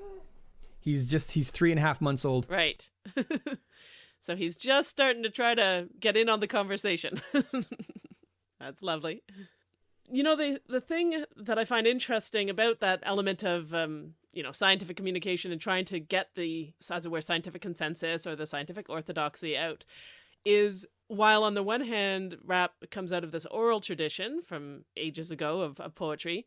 He's just he's three and a half months old. Right. so he's just starting to try to get in on the conversation. That's lovely. You know the the thing that I find interesting about that element of um, you know scientific communication and trying to get the as it were scientific consensus or the scientific orthodoxy out is while on the one hand rap comes out of this oral tradition from ages ago of, of poetry,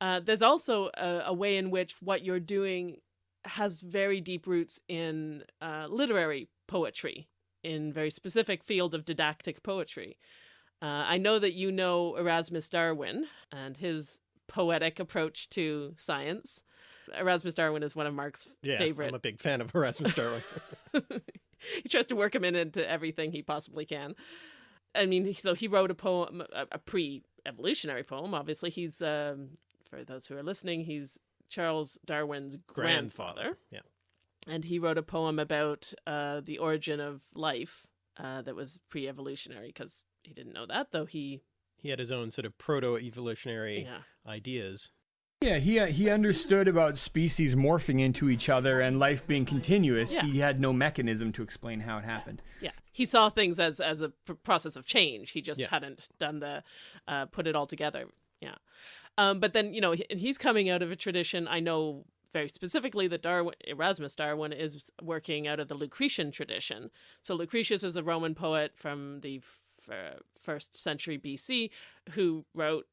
uh, there's also a, a way in which what you're doing has very deep roots in uh, literary poetry, in very specific field of didactic poetry. Uh, I know that you know Erasmus Darwin and his poetic approach to science. Erasmus Darwin is one of Mark's Yeah, favorite. I'm a big fan of Erasmus Darwin. he tries to work him in into everything he possibly can. I mean, so he wrote a poem, a, a pre-evolutionary poem. Obviously, he's um, for those who are listening, he's Charles Darwin's grandfather, Grandfather. Yeah. and he wrote a poem about uh, the origin of life uh, that was pre-evolutionary because he didn't know that, though he He had his own sort of proto-evolutionary yeah ideas. Yeah, he uh, he understood about species morphing into each other and life being continuous. Yeah. He had no mechanism to explain how it happened. yeah he saw things as as a pr- process of change he just Yeah. hadn't done the uh, put it all together yeah um, but then you know he's coming out of a tradition i know very specifically that darwin erasmus darwin is working out of the lucretian tradition so lucretius is a roman poet from the f- first century bc who wrote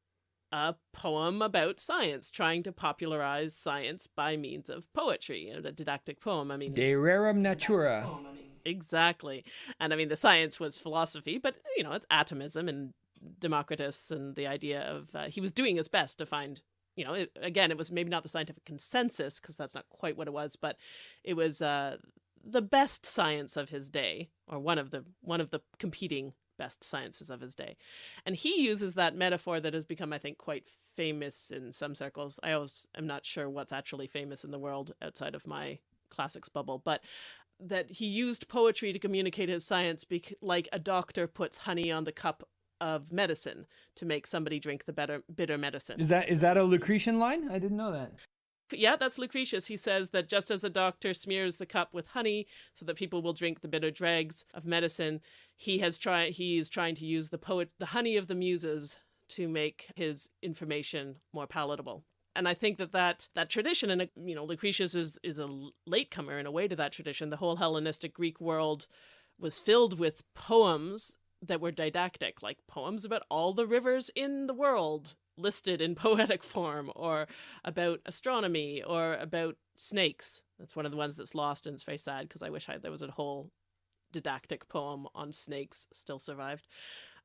a poem about science trying to popularize science by means of poetry you know, a didactic poem i mean De rerum natura. Exactly. And I mean, the science was philosophy, but, you know, it's atomism and Democritus and the idea of uh, he was doing his best to find, you know, it, again, it was maybe not the scientific consensus because that's not quite what it was, but it was uh, the best science of his day or one of the one of the competing best sciences of his day. And he uses that metaphor that has become, I think, quite famous in some circles. I always am not sure what's actually famous in the world outside of my classics bubble, but that he used poetry to communicate his science bec- like a doctor puts honey on the cup of medicine to make somebody drink the better bitter medicine. Is that is that a Lucretian line? I didn't know that. yeah, that's Lucretius. He says that just as a doctor smears the cup with honey so that people will drink the bitter dregs of medicine, he has tried he is trying to use the poet the honey of the muses to make his information more palatable. And I think that that, that tradition, and you know, Lucretius is is a latecomer in a way to that tradition. The whole Hellenistic Greek world was filled with poems that were didactic, like poems about all the rivers in the world listed in poetic form, or about astronomy, or about snakes. That's one of the ones that's lost, and it's very sad because I wish I, there was a whole didactic poem on snakes still survived.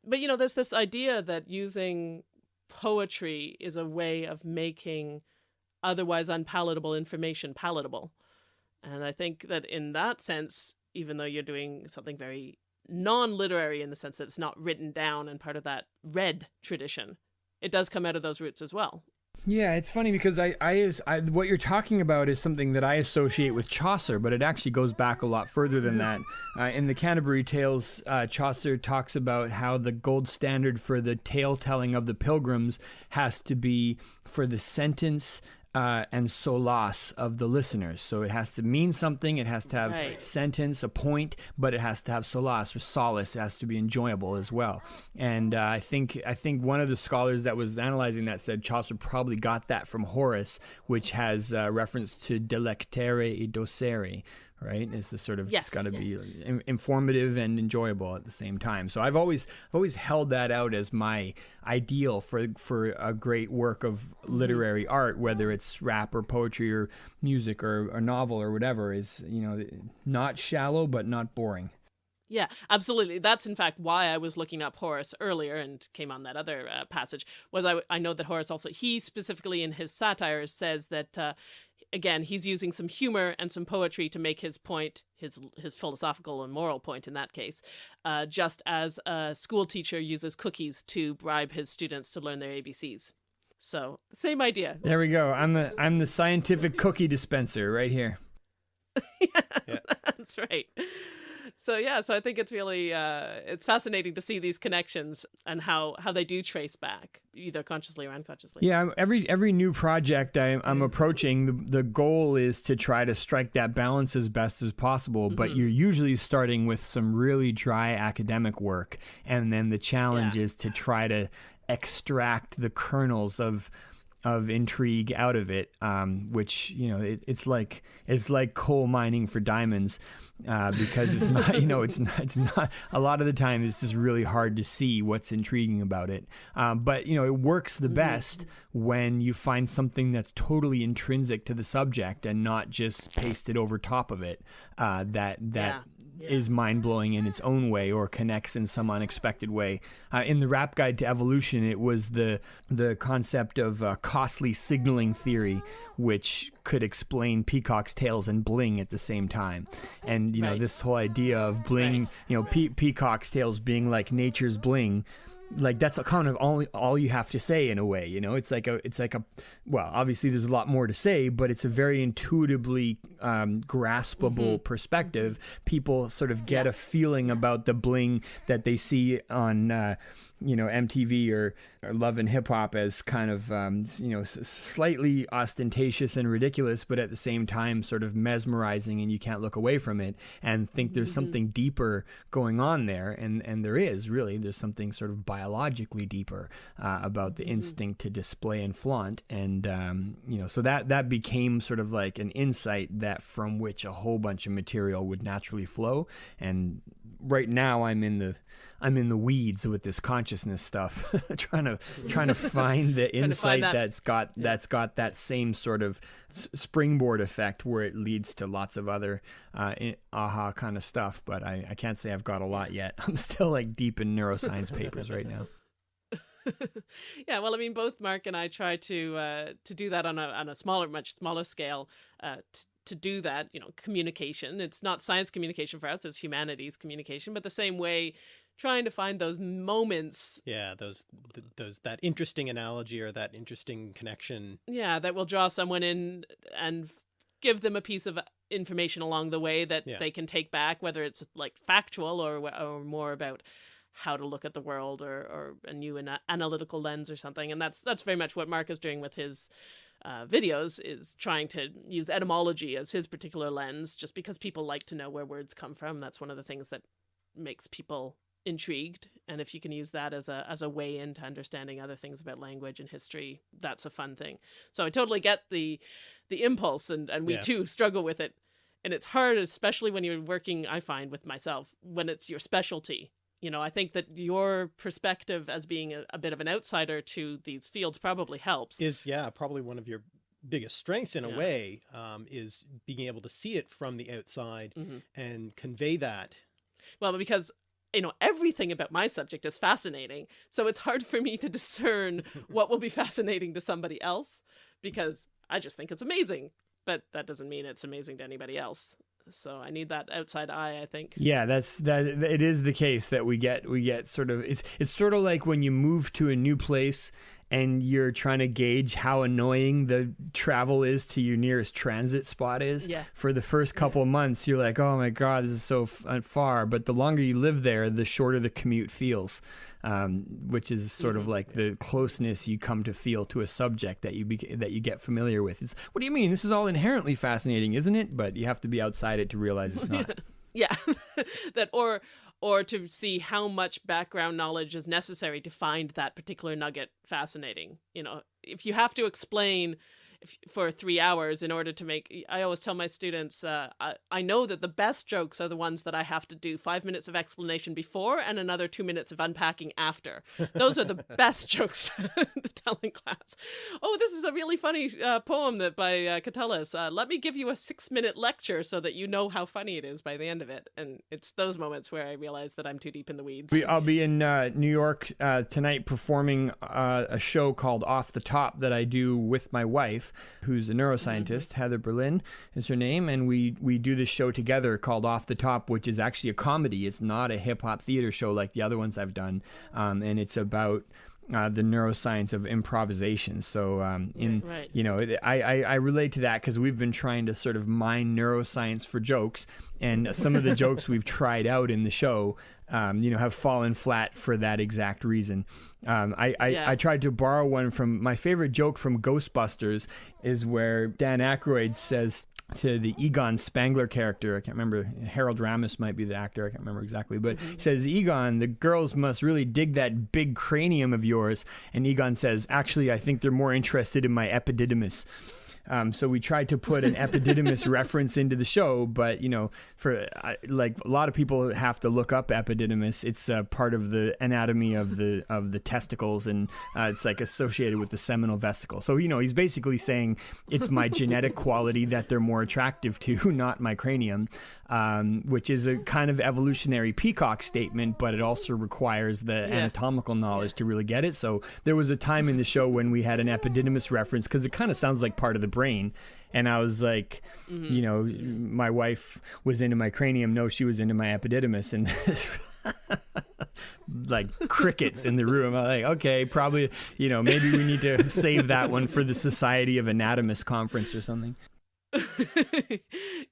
But you know, there's this idea that using poetry is a way of making otherwise unpalatable information palatable. And I think that in that sense, even though you're doing something very non literary in the sense that it's not written down and part of that read tradition, it does come out of those roots as well. Yeah, it's funny because I, I, I, what you're talking about is something that I associate with Chaucer, but it actually goes back a lot further than that. Uh, in the Canterbury Tales, uh, Chaucer talks about how the gold standard for the tale telling of the pilgrims has to be for the sentence uh, and solace of the listeners. So it has to mean something. It has to have Right. sentence, a point, but it has to have solace or solace. It has to be enjoyable as well. And uh, I think I think one of the scholars that was analyzing that said Chaucer probably got that from Horace, which has uh, reference to delectere e docere. Right, it's the sort of Yes. it's got to be in- informative and enjoyable at the same time. So I've always I've always held that out as my ideal for for a great work of literary art, whether it's rap or poetry or music or a novel or whatever. Is you know not shallow but not boring. Yeah, absolutely. That's in fact why I was looking up Horace earlier and came on that other uh, passage. Was I I know that Horace also he specifically in his satires says that uh, again he's using some humor and some poetry to make his point, his his philosophical and moral point in that case, uh, just as a school teacher uses cookies to bribe his students to learn their ABCs. So same idea. There we go. I'm the I'm the scientific cookie dispenser right here. yeah, yeah. that's right so yeah so i think it's really uh, it's fascinating to see these connections and how how they do trace back either consciously or unconsciously yeah every every new project I, am approaching the, the goal is to try to strike that balance as best as possible but mm-hmm. you're usually starting with some really dry academic work and then the challenge yeah. is to try to extract the kernels of of intrigue out of it, um, which you know it, it's like it's like coal mining for diamonds uh, because it's not you know it's not it's not a lot of the time it's just really hard to see what's intriguing about it. Um, but you know it works the mm-hmm. best when you find something that's totally intrinsic to the subject and not just pasted over top of it. Uh, that that. Yeah yeah. is mind blowing in its own way or connects in some unexpected way. Uh, in the Rap Guide to Evolution, it was the the concept of uh, costly signaling theory, which could explain peacock's tails and bling at the same time. And you know this whole idea of bling, right. you know, pe- peacock's tails being like nature's bling like that's a kind of all all you have to say in a way you know it's like a it's like a well obviously there's a lot more to say but it's a very intuitively um, graspable mm-hmm. perspective people sort of get yeah. a feeling about the bling that they see on uh, you know MTV or, or Love and Hip Hop as kind of um, you know s- slightly ostentatious and ridiculous, but at the same time sort of mesmerizing, and you can't look away from it and think there's mm-hmm. something deeper going on there, and and there is really there's something sort of biologically deeper uh, about the mm-hmm. instinct to display and flaunt, and um, you know so that that became sort of like an insight that from which a whole bunch of material would naturally flow, and right now I'm in the I'm in the weeds with this consciousness stuff, trying to trying to find the insight find that. has got yeah. that's got that same sort of springboard effect where it leads to lots of other uh, aha kind of stuff. But I, I can't say I've got a lot yet. I'm still like deep in neuroscience papers right now. yeah, well, I mean, both Mark and I try to uh, to do that on a on a smaller, much smaller scale. Uh, t- to do that, you know, communication. It's not science communication for us; it's humanities communication. But the same way, trying to find those moments. Yeah, those th those that interesting analogy or that interesting connection. Yeah, that will draw someone in and give them a piece of information along the way that yeah. they can take back, whether it's like factual or or more about how to look at the world or or a new ana analytical lens or something. And that's that's very much what Mark is doing with his uh, videos is trying to use etymology as his particular lens just because people like to know where words come from that's one of the things that makes people intrigued and if you can use that as a as a way into understanding other things about language and history that's a fun thing. So i totally get the the impulse and and we yeah. too struggle with it. And it's hard especially when you're working i find with myself when it's your specialty. You know i think that your perspective as being a, a bit of an outsider to these fields probably helps. Is yeah probably one of your biggest strengths in a way um, is being able to see it from the outside mm -hmm. and convey that. Well because you know, everything about my subject is fascinating. So it's hard for me to discern what will be fascinating to somebody else because I just think it's amazing. But that doesn't mean it's amazing to anybody else. So I need that outside eye, I think. Yeah, that's that it is the case that we get we get sort of it's it's sort of like when you move to a new place and you're trying to gauge how annoying the travel is to your nearest transit spot is. Yeah. For the first couple yeah. months, you're like, oh my God, this is so uh, far. But the longer you live there, the shorter the commute feels, um, which is sort mm-hmm. of like the closeness you come to feel to a subject that you be- that you get familiar with. It's, what do you mean? This is all inherently fascinating, isn't it? But you have to be outside it to realize it's not. yeah. that or or to see how much background knowledge is necessary to find that particular nugget fascinating. You know, if you have to explain for three hours in order to make. I always tell my students, uh, I, I know that the best jokes are the ones that I have to do five minutes of explanation before and another two minutes of unpacking after. Those are the best jokes to tell in class. Oh, this is a really funny uh, poem that by uh, Catullus. Uh, let me give you a six minute lecture so that you know how funny it is by the end of it. And it's those moments where I realize that I'm too deep in the weeds. We, I'll be in uh, New York uh, tonight performing uh, a show called Off the Top that I do with my wife, who's a neuroscientist. Heather Berlin is her name, and we we do this show together called Off the Top, which is actually a comedy. It's not a hip hop theater show like the other ones I've done, um, and it's about uh, the neuroscience of improvisation. So, um, in Right. you know, I I, I relate to that because we've been trying to sort of mine neuroscience for jokes, and some of the jokes we've tried out in the show, um, you know, have fallen flat for that exact reason. Um, I I, Yeah. I tried to borrow one from my favorite joke from Ghostbusters is where Dan Aykroyd says to the Egon Spengler character. I can't remember. Harold Ramis might be the actor. I can't remember exactly. But mm-hmm. he says, Egon, the girls must really dig that big cranium of yours. And Egon says, actually, I think they're more interested in my epididymis. Um, so we tried to put an epididymis reference into the show, but you know, for I like a lot of people have to look up epididymis. It's uh, part of the anatomy of the of the testicles, and uh, it's like associated with the seminal vesicle. So you know, he's basically saying it's my genetic quality that they're more attractive to, not my cranium, um, which is a kind of evolutionary peacock statement, but it also requires the anatomical knowledge to really get it. So there was a time in the show when we had an epididymis reference because it kind of sounds like part of the brain. And I was like, you know, my wife was into my cranium. No, she was into my epididymis. And like crickets in the room. I'm like, okay, probably, you know, maybe we need to save that one for the Society of Anatomists conference or something.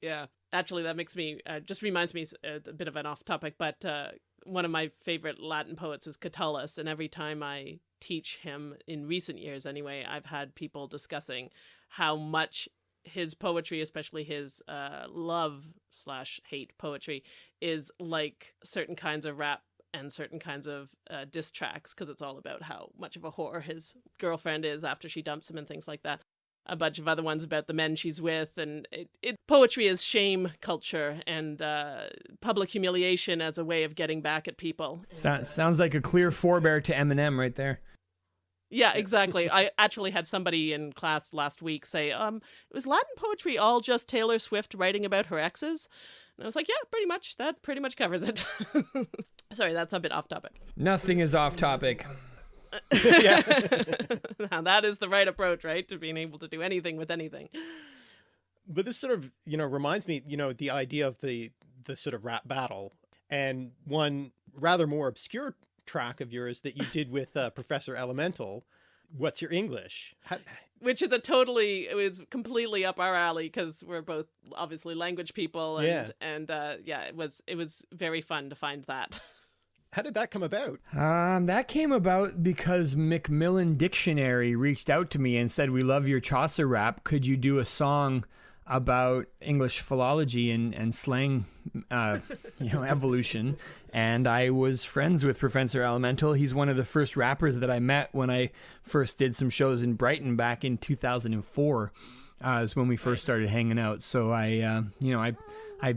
yeah, actually, that makes me uh, just reminds me uh, a bit of an off topic, but uh, one of my favorite Latin poets is Catullus, and every time I teach him in recent years, anyway, I've had people discussing how much his poetry, especially his uh, love slash hate poetry, is like certain kinds of rap and certain kinds of uh, diss tracks because it's all about how much of a whore his girlfriend is after she dumps him and things like that a bunch of other ones about the men she's with and it, it poetry is shame culture and uh, public humiliation as a way of getting back at people So, sounds like a clear forebear to Eminem right there. Yeah exactly. I actually had somebody in class last week say um it was latin poetry all just taylor swift writing about her exes? And i was like yeah pretty much. That pretty much covers it. Sorry that's a bit off topic. Nothing is off topic. yeah. now that is the right approach right? To being able to do anything with anything. But this sort of you know reminds me you know the idea of the the sort of rap battle and one rather more obscure track of yours that you did with uh, professor elemental what's your english How, which is a totally it was completely up our alley because we're both obviously language people and Yeah. and uh yeah it was it was very fun to find that how did that come about Um, that came about because Macmillan Dictionary reached out to me and said, "We love your Chaucer rap. Could you do a song about English philology and and slang, uh, you know, evolution?" And I was friends with Professor Elemental. He's one of the first rappers that I met when I first did some shows in Brighton back in 2004. Uh, is when we first started hanging out. So I, uh, you know, I, I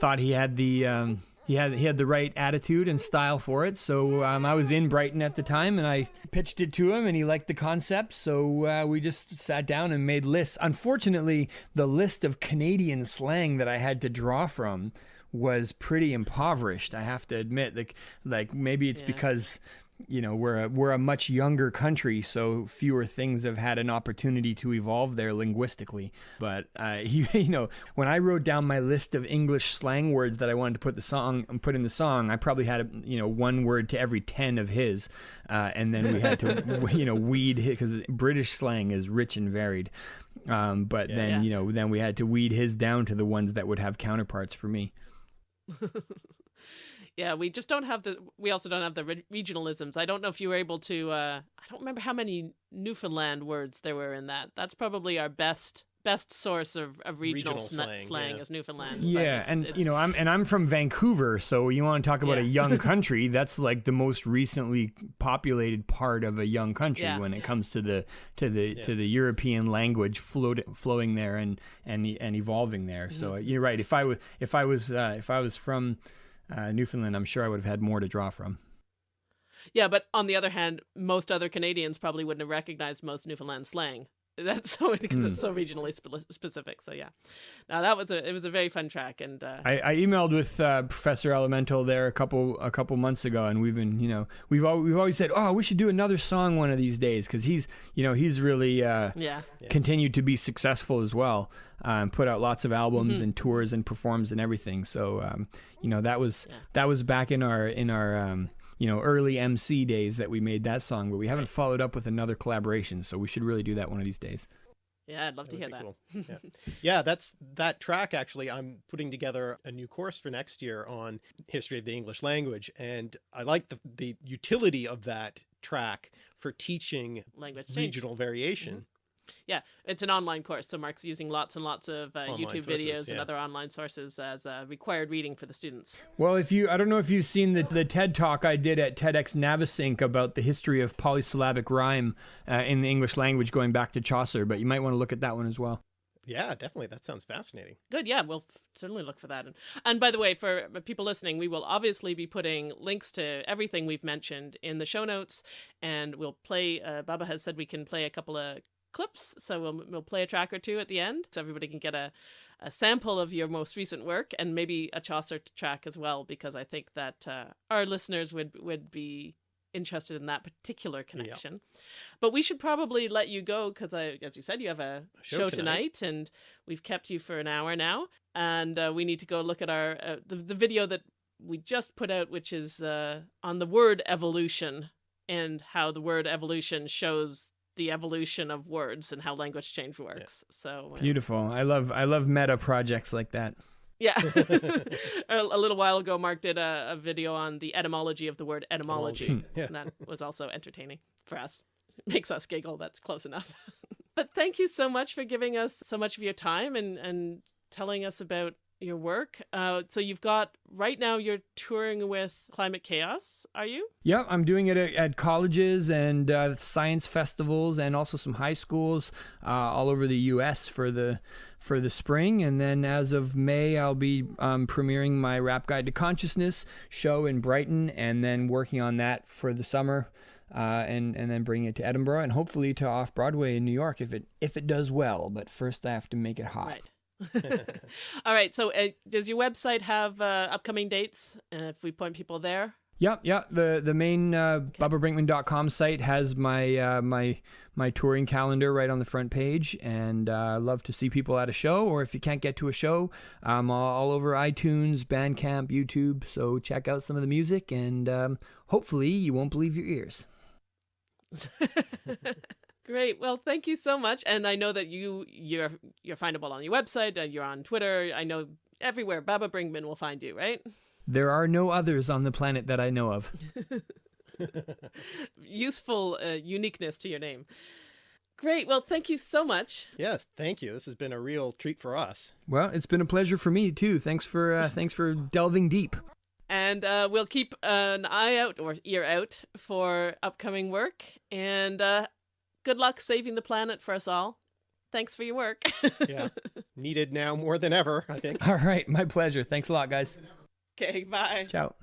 thought he had the um, he had he had the right attitude and style for it. So um, I was in Brighton at the time, and I pitched it to him, and he liked the concept. So uh, we just sat down and made lists. Unfortunately, the list of Canadian slang that I had to draw from was pretty impoverished. I have to admit, like like maybe it's Yeah. because you know we're a, we're a much younger country so fewer things have had an opportunity to evolve there linguistically. But uh, you, you know when i wrote down my list of english slang words that i wanted to put the song put in the song i probably had you know one word to every 10 of his uh, and then we had to you know weed because british slang is rich and varied. Um, but then Yeah. you know then we had to weed his down to the ones that would have counterparts for me yeah we just don't have the we also don't have the re- regionalisms i don't know if you were able to uh i don't remember how many newfoundland words there were in that that's probably our best best source of, of regional, Regional slang, slang, yeah. is Newfoundland. Yeah, it- and you know, I'm and I'm from Vancouver, so you want to talk about a young country? That's like the most recently populated part of a young country Yeah. when it comes to the to the to the European language float, flowing there and and and evolving there. So Mm-hmm. you're right. If I was if I was uh, if I was from uh, Newfoundland, I'm sure I would have had more to draw from. Yeah, but on the other hand, most other Canadians probably wouldn't have recognized most Newfoundland slang. That's so because Hmm. it's so regionally spe- specific. So yeah, now that was a it was a very fun track, and uh, I, I emailed with uh, Professor Elemental there a couple a couple months ago, and we've been you know we've al- we've always said oh we should do another song one of these days because he's you know he's really uh, yeah, continued to be successful as well, um, put out lots of albums and tours and performs and everything. So um, you know that was that was back in our in our um, you know early MC days that we made that song, but we haven't followed up with another collaboration. So we should really do that one of these days. yeah, I'd love to hear That'd that. be cool. Yeah. yeah, that's that track. Actually, I'm putting together a new course for next year on history of the English language, and I like the the utility of that track for teaching Language change. regional variation. Mm-hmm. Yeah, it's an online course, so Mark's using lots and lots of uh, YouTube sources, videos and other online sources as uh, required reading for the students. Well, if you, I don't know if you've seen the, the TED talk I did at TEDx Navesink about the history of polysyllabic rhyme uh, in the English language going back to Chaucer, but you might want to look at that one as well. Yeah, definitely. That sounds fascinating. Good, yeah, we'll f- certainly look for that. And, and by the way, for people listening, we will obviously be putting links to everything we've mentioned in the show notes, and we'll play. Uh, Baba has said we can play a couple of clips, so we'll we'll play a track or two at the end, so everybody can get a a sample of your most recent work and maybe a Chaucer track as well, because I think that uh, our listeners would would be interested in that particular connection. But we should probably let you go because as you said, you have a show show, tonight. tonight. and we've kept you for an hour now, and uh, we need to go look at our uh, the the video that we just put out, which is uh, on the word evolution and how the word evolution shows the evolution of words and how language change works. So uh, Beautiful. I love I love meta projects like that. yeah, a, a little while ago, Mark did a, a video on the etymology of the word etymology, Etymology, yeah. and that was also entertaining for us. Makes us giggle. That's close enough. but thank you so much for giving us so much of your time and and telling us about your work. Uh, so you've got right now you're touring with Climate Chaos. Are you? Yeah, I'm doing it at, at colleges and uh, science festivals, and also some high schools uh, all over the U.S. for the for the spring. And then as of May, I'll be um, premiering my Rap Guide to Consciousness show in Brighton, and then working on that for the summer. Uh, and and then bring it to Edinburgh and hopefully to off Broadway in New York if it if it does well. But first, I have to make it hot. Right. All right. So uh, does your website have uh, upcoming dates? Uh, if we point people there. Yep, yep. The the main uh, BabaBrinkman.com site has my uh, my my touring calendar right on the front page, and uh, I love to see people at a show. Or if you can't get to a show, I'm all, all over iTunes, Bandcamp, YouTube. So check out some of the music, and um, hopefully you won't believe your ears. Great. Well, thank you so much. And I know that you you're you're findable on your website. Uh, you're on Twitter. I know everywhere. Baba Brinkman will find you, right? There are no others on the planet that I know of. Useful uh, uniqueness to your name. Great. Well, thank you so much. Yes, thank you. This has been a real treat for us. Well, it's been a pleasure for me too. Thanks for uh, thanks for delving deep. And uh, we'll keep an eye out or ear out for upcoming work. And uh, good luck saving the planet for us all. Thanks for your work. Yeah. Needed now more than ever, I think. All right, my pleasure. Thanks a lot, guys. okay. Bye. Ciao.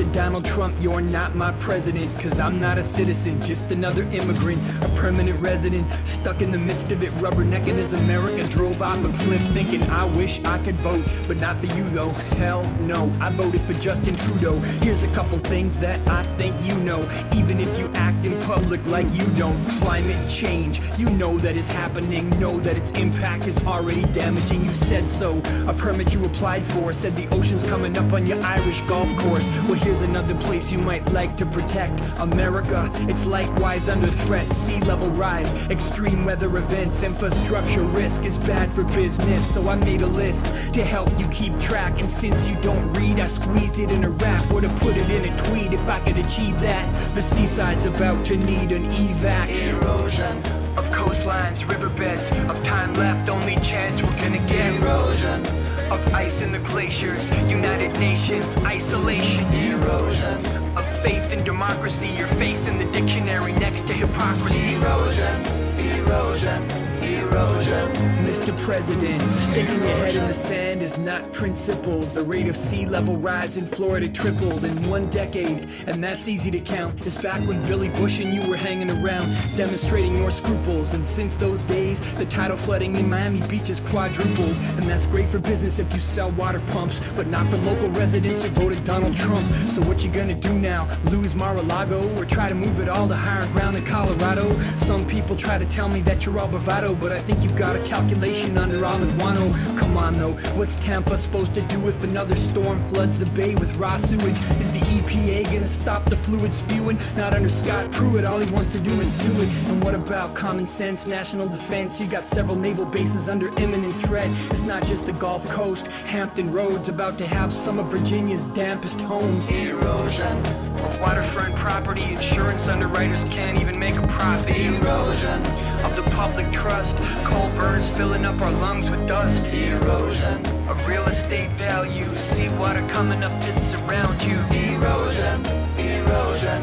Mr. Donald Trump, you're not my president, cause I'm not a citizen, just another immigrant, a permanent resident, stuck in the midst of it, rubbernecking as America drove off a cliff, thinking I wish I could vote, but not for you though. Hell no, I voted for Justin Trudeau. Here's a couple things that I think you know, even if you act in public like you don't. Climate change, you know that is happening, know that its impact is already damaging. You said so. A permit you applied for said the ocean's coming up on your Irish golf course. Well, here's another place you might like to protect America, it's likewise under threat. Sea level rise, extreme weather events, infrastructure risk is bad for business. So I made a list to help you keep track. And since you don't read, I squeezed it in a rap. Would have put it in a tweet if I could achieve that. The seaside's about to need an evac. Erosion, Of coastlines, riverbeds, of time left, only chance we're gonna get. erosion, Of ice in the glaciers, United Nations, isolation. erosion, Of faith and democracy, your face in the dictionary next to hypocrisy. erosion, erosion, erosion. Mr. President, sticking your head in the sand is not principled. The rate of sea level rise in Florida tripled in one decade, and that's easy to count. It's back when Billy Bush and you were hanging around, demonstrating your scruples. And since those days, the tidal flooding in Miami Beach has quadrupled. And that's great for business if you sell water pumps, but not for local residents who voted Donald Trump. So what you gonna do now? Lose Mar-a-Lago or try to move it all to higher ground in Colorado? Some people try to tell me that you're all bravado, but I think you've got a calculation under all the guano. Come on though, what's Tampa supposed to do if another storm floods the bay with raw sewage? Is the EPA gonna stop the fluid spewing? Not under Scott Pruitt, all he wants to do is sue it. And what about common sense, national defense? You got several naval bases under imminent threat. It's not just the Gulf Coast, Hampton Roads about to have some of Virginia's dampest homes. Erosion, waterfront property, insurance underwriters can't even make a profit. erosion, Of the public trust, coal burners filling up our lungs with dust. erosion, Of real estate values, seawater coming up to surround you. erosion, erosion,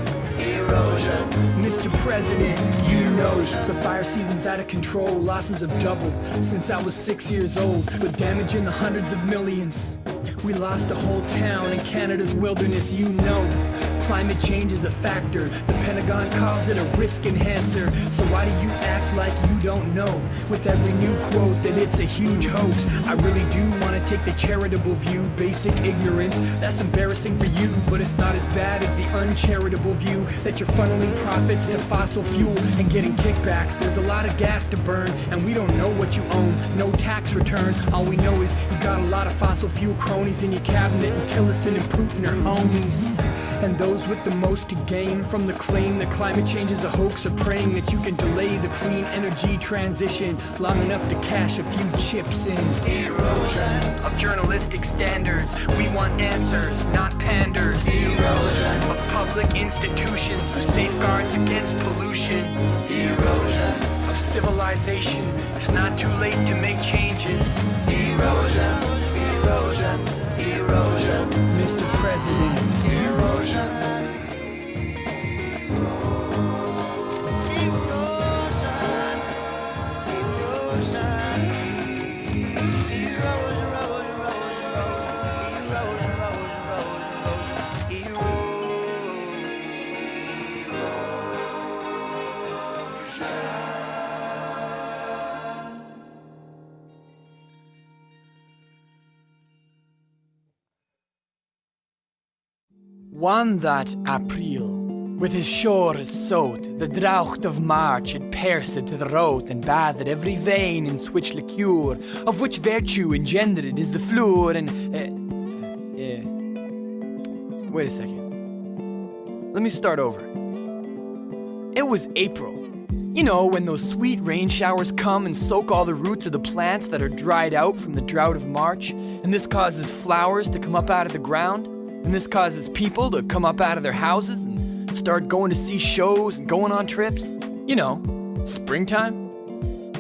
erosion. Mr. President, you know the fire season's out of control. Losses have doubled since I was six years old, with damage in the hundreds of millions. We lost a whole town in Canada's wilderness, you know. Climate change is a factor. The Pentagon calls it a risk enhancer. So why do you act like you don't know? With every new quote that it's a huge hoax. I really do want to take the charitable view, basic ignorance. That's embarrassing for you, but it's not as bad as the uncharitable view that you're funneling profits to fossil fuel and getting kickbacks. There's a lot of gas to burn, and we don't know what you own. No tax return. All we know is you got a lot of fossil fuel cronies in your cabinet, and Tillerson and Putin are homies. And those with the most to gain from the claim that climate change is a hoax are praying that you can delay the clean energy transition long enough to cash a few chips in. Erosion, Of journalistic standards, we want answers, not panders. erosion, Of public institutions, of safeguards against pollution. erosion, Of civilization, it's not too late to make changes. erosion, erosion, erosion, Mr. President. erosion. One that April, with his shores sowed, the drought of March had pierced to the road and bathed every vein in switch liqueur, of which virtue engendered is the fluor and. Uh, uh, wait a second. Let me start over. It was April. You know, when those sweet rain showers come and soak all the roots of the plants that are dried out from the drought of March, and this causes flowers to come up out of the ground, and this causes people to come up out of their houses and start going to see shows and going on trips. You know, springtime.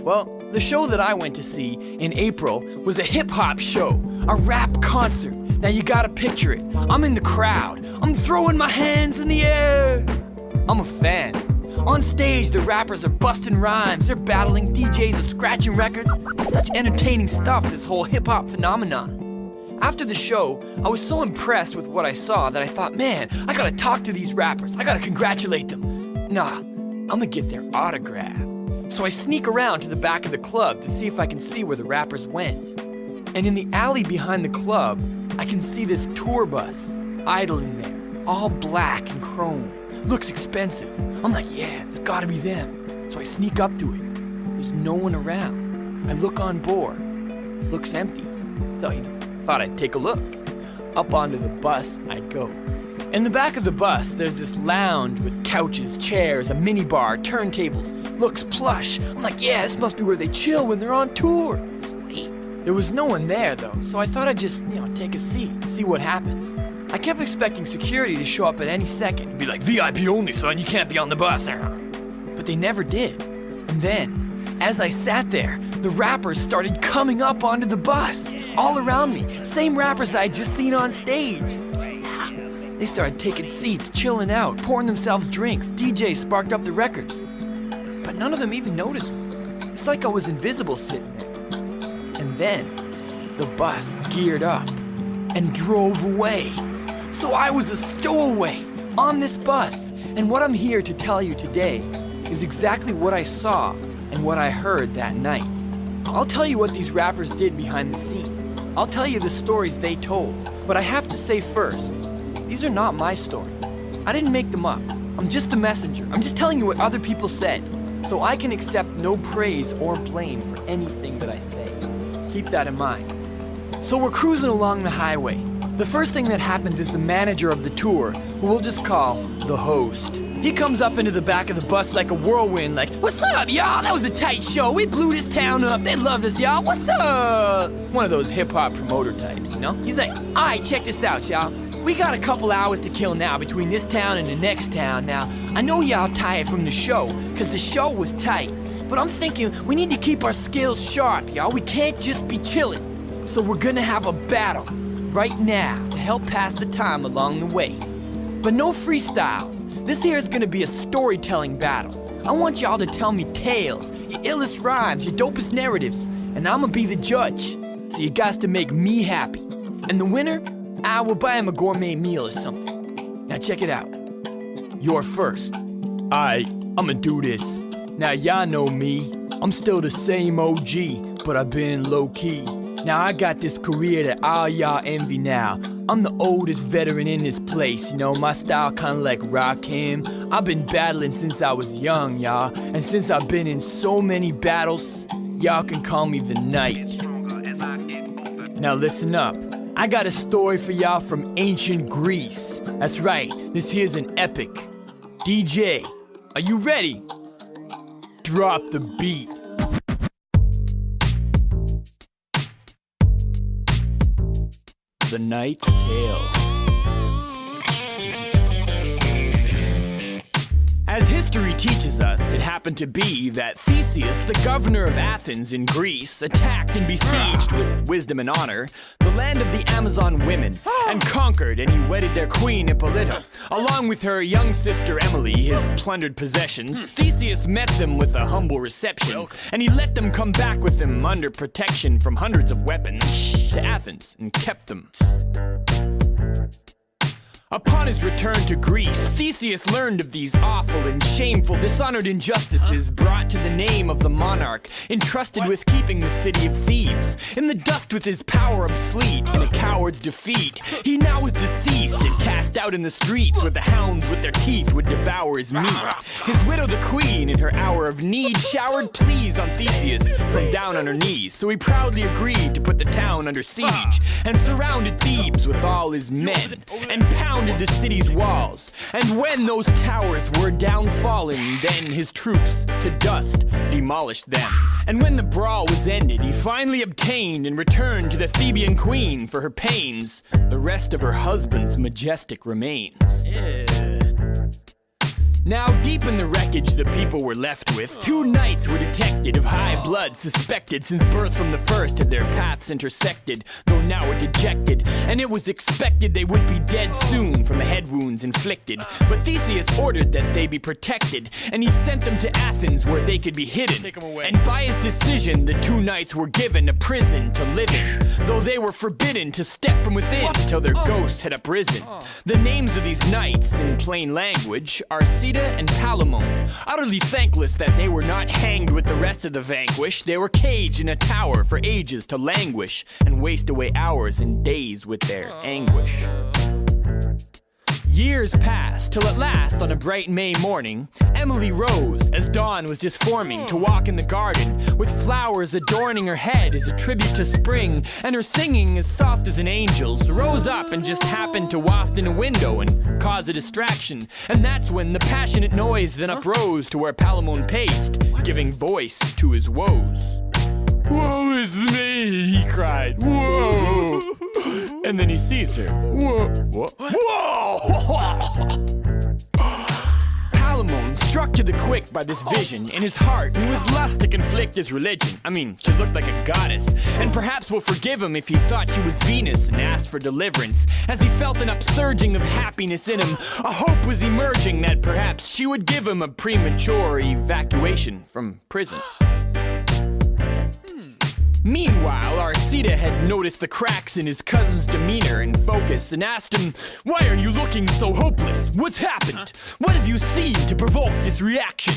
Well, the show that I went to see in April was a hip hop show, a rap concert. Now you gotta picture it. I'm in the crowd, I'm throwing my hands in the air. I'm a fan. On stage, the rappers are busting rhymes, they're battling, DJs are scratching records. It's such entertaining stuff, this whole hip hop phenomenon. After the show, I was so impressed with what I saw that I thought, man, I gotta talk to these rappers, I gotta congratulate them. Nah, I'm gonna get their autograph. So I sneak around to the back of the club to see if I can see where the rappers went. And in the alley behind the club, I can see this tour bus idling there, all black and chrome. Looks expensive. I'm like, yeah, it's gotta be them. So I sneak up to it. There's no one around. I look on board. Looks empty. So, you know, thought I'd take a look. Up onto the bus I go. In the back of the bus, there's this lounge with couches, chairs, a minibar, turntables. Looks plush. I'm like, yeah, this must be where they chill when they're on tour. Sweet. There was no one there though, so I thought I'd just, you know, take a seat and see what happens. I kept expecting security to show up at any second and be like, VIP only, son, you can't be on the bus. But they never did. And then, as I sat there, the rappers started coming up onto the bus, all around me. Same rappers I had just seen on stage. They started taking seats, chilling out, pouring themselves drinks. DJ sparked up the records. But none of them even noticed me. It's like I was invisible sitting there. And then the bus geared up and drove away. So I was a stowaway on this bus. And what I'm here to tell you today is exactly what I saw and what I heard that night. I'll tell you what these rappers did behind the scenes. I'll tell you the stories they told. But I have to say first, these are not my stories. I didn't make them up. I'm just a messenger. I'm just telling you what other people said. So I can accept no praise or blame for anything that I say. Keep that in mind. So we're cruising along the highway. The first thing that happens is the manager of the tour, who we'll just call the host. He comes up into the back of the bus like a whirlwind, like, What's up, y'all? That was a tight show. We blew this town up. They loved us, y'all. What's up? One of those hip hop promoter types, you know? He's like, Alright, check this out, y'all. We got a couple hours to kill now between this town and the next town. Now, I know y'all tired from the show, because the show was tight. But I'm thinking we need to keep our skills sharp, y'all. We can't just be chilling. So we're gonna have a battle right now to help pass the time along the way. But no freestyles. This here is gonna be a storytelling battle. I want y'all to tell me tales, your illest rhymes, your dopest narratives, and I'm gonna be the judge. So you guys to make me happy. And the winner, I will buy him a gourmet meal or something. Now check it out. You're first. I, I'ma do this. Now y'all know me. I'm still the same OG, but I've been low key. Now I got this career that all y'all envy now. I'm the oldest veteran in this place, you know, my style kinda like Rakim. I've been battling since I was young, y'all. And since I've been in so many battles, y'all can call me the Knight. Now listen up. I got a story for y'all from ancient Greece. That's right, this here's an epic. DJ, are you ready? Drop the beat. The Knight's Tale. As history teaches us, it happened to be that Theseus, the governor of Athens in Greece, attacked and besieged with wisdom and honor the land of the Amazon women and conquered, and he wedded their queen Hippolyta. Along with her young sister Emily, his plundered possessions, Theseus met them with a humble reception, and he let them come back with him under protection from hundreds of weapons to Athens and kept them. Upon his return to Greece, Theseus learned of these awful and shameful dishonored injustices brought to the name of the monarch, entrusted with keeping the city of Thebes. In the dust with his power obsolete, in a coward's defeat, he now was deceased and cast out in the streets where the hounds with their teeth would devour his meat. His widow, the queen, in her hour of need, showered pleas on Theseus from down on her knees. So he proudly agreed to put the town under siege and surrounded Thebes with all his men and pounded the city's walls. And when those towers were down fallen, then his troops to dust demolished them. And when the brawl was ended, he finally obtained and returned to the Theban queen for her pains the rest of her husband's majestic remains. Now, deep in the wreckage the people were left with, two knights were detected of high blood, suspected since birth from the first had their paths intersected, though now were dejected, and it was expected they would be dead soon from the head wounds inflicted. But Theseus ordered that they be protected, and he sent them to Athens where they could be hidden. And by his decision, the two knights were given a prison to live in, though they were forbidden to step from within till their ghosts had uprisen. The names of these knights, in plain language, are And Palamon. Utterly thankless that they were not hanged with the rest of the vanquished, they were caged in a tower for ages to languish and waste away hours and days with their anguish. Years passed till at last, on a bright May morning, Emily rose as dawn was just forming to walk in the garden, with flowers adorning her head as a tribute to spring, and her singing as soft as an angel's. Rose up and just happened to waft in a window and cause a distraction, and that's when the passionate noise then uprose to where Palamon paced, giving voice to his woes. Woe is me, he cried. Whoa! And then he sees her. Whoa! Whoa! Whoa! Palamon, struck to the quick by this vision, in his heart knew his lust to conflict his religion. I mean, she looked like a goddess, and perhaps will forgive him if he thought she was Venus and asked for deliverance. As he felt an upsurging of happiness in him, a hope was emerging that perhaps she would give him a premature evacuation from prison. Meanwhile, Arcita had noticed the cracks in his cousin's demeanor and focus and asked him, Why are you looking so hopeless? What's happened? What have you seen to provoke this reaction?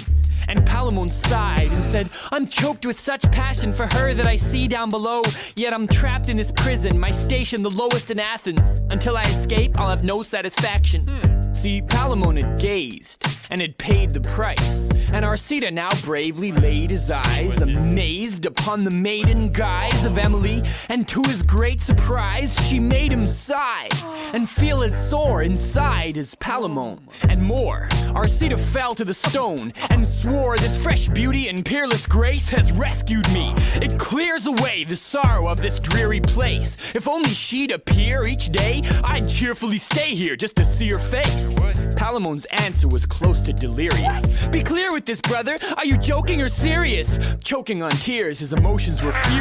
And Palamon sighed and said, I'm choked with such passion for her that I see down below, yet I'm trapped in this prison, my station the lowest in Athens. Until I escape, I'll have no satisfaction. Hmm. See, Palamon had gazed and had paid the price, and Arcita now bravely laid his eyes, amazed upon the maiden guise of Emily, and to his great surprise, she made him sigh and feel as sore inside as Palamon. And more, Arcita fell to the stone and swore this fresh beauty and peerless grace has rescued me. It clears away the sorrow of this dreary place. If only she'd appear each day, I'd cheerfully stay here just to see her face. Palamon's answer was close to delirious. Be clear with this, brother. Are you joking or serious? Choking on tears, his emotions were furious.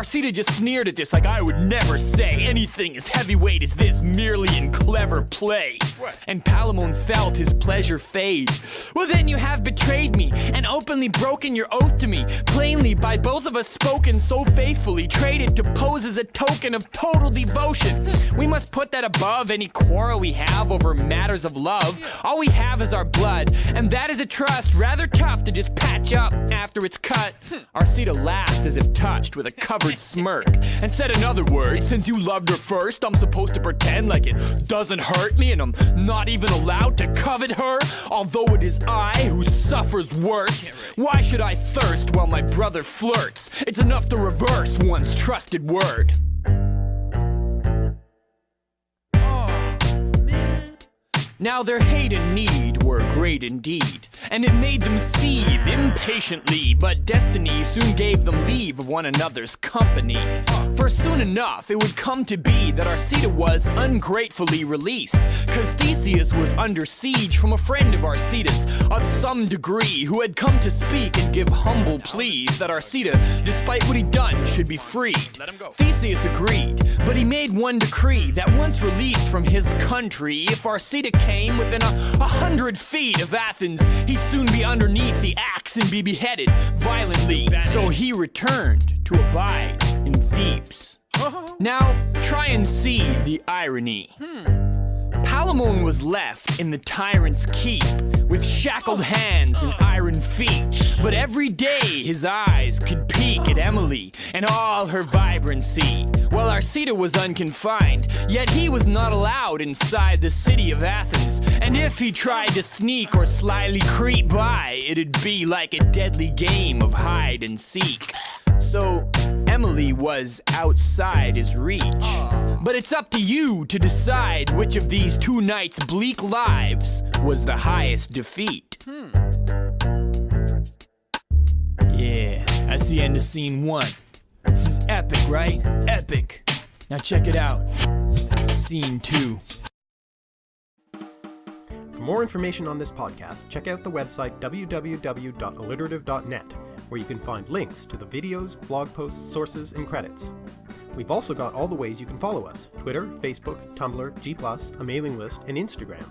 Arcita just sneered at this like I would never say anything as heavyweight as this merely in clever play. And Palamon felt his pleasure fade. Well, then you have betrayed me and openly broken your oath to me. Plainly, by both of us spoken so faithfully, traded to pose as a token of total devotion. We must put that above any quarrel we have over matters of love. All we have is our blood, and that is a trust rather tough to just patch up after it's cut. Hmm. Arcita laughed as if touched with a covered smirk and said in other words, since you loved her first, I'm supposed to pretend like it doesn't hurt me and I'm not even allowed to covet her, although it is I who suffers worse. Why should I thirst while my brother flirts? It's enough to reverse one's trusted word. Now their hate and need were great indeed, and it made them seethe impatiently, but destiny soon gave them leave of one another's company. For soon enough it would come to be that Arcita was ungratefully released, cause Theseus was under siege from a friend of Arcita's of some degree who had come to speak and give humble pleas that Arcita, despite what he'd done, should be freed. Theseus agreed, but he made one decree that once released from his country, if Arcita came within a, a hundred feet of Athens, he'd soon be underneath the axe and be beheaded violently. So he returned to abide in Thebes. Now, try and see the irony. Hmm. Palamon was left in the tyrant's keep with shackled hands and iron feet. But every day his eyes could peek at Emily and all her vibrancy. While Arcita was unconfined, yet he was not allowed inside the city of Athens. And if he tried to sneak or slyly creep by, it'd be like a deadly game of hide and seek. So Emily was outside his reach. But it's up to you to decide which of these two knights' bleak lives was the highest defeat. Hmm. Yeah, that's the end of scene one. This is epic, right? Epic. Now check it out. Scene two. For more information on this podcast, check out the website www.alliterative.net, where you can find links to the videos, blog posts, sources, and credits. We've also got all the ways you can follow us Twitter, Facebook, Tumblr, G, a mailing list, and Instagram.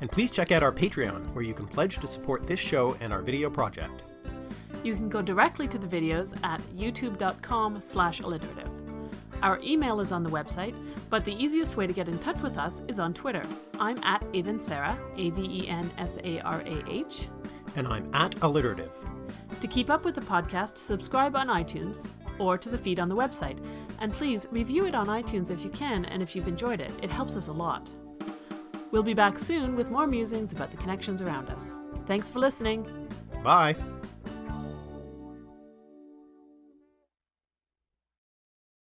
And please check out our Patreon, where you can pledge to support this show and our video project. You can go directly to the videos at youtube.com slash alliterative. Our email is on the website, but the easiest way to get in touch with us is on Twitter. I'm at Avensarah, A-V-E-N-S-A-R-A-H. And I'm at Alliterative. To keep up with the podcast, subscribe on iTunes or to the feed on the website. And please review it on iTunes if you can and if you've enjoyed it. It helps us a lot. We'll be back soon with more musings about the connections around us. Thanks for listening. Bye.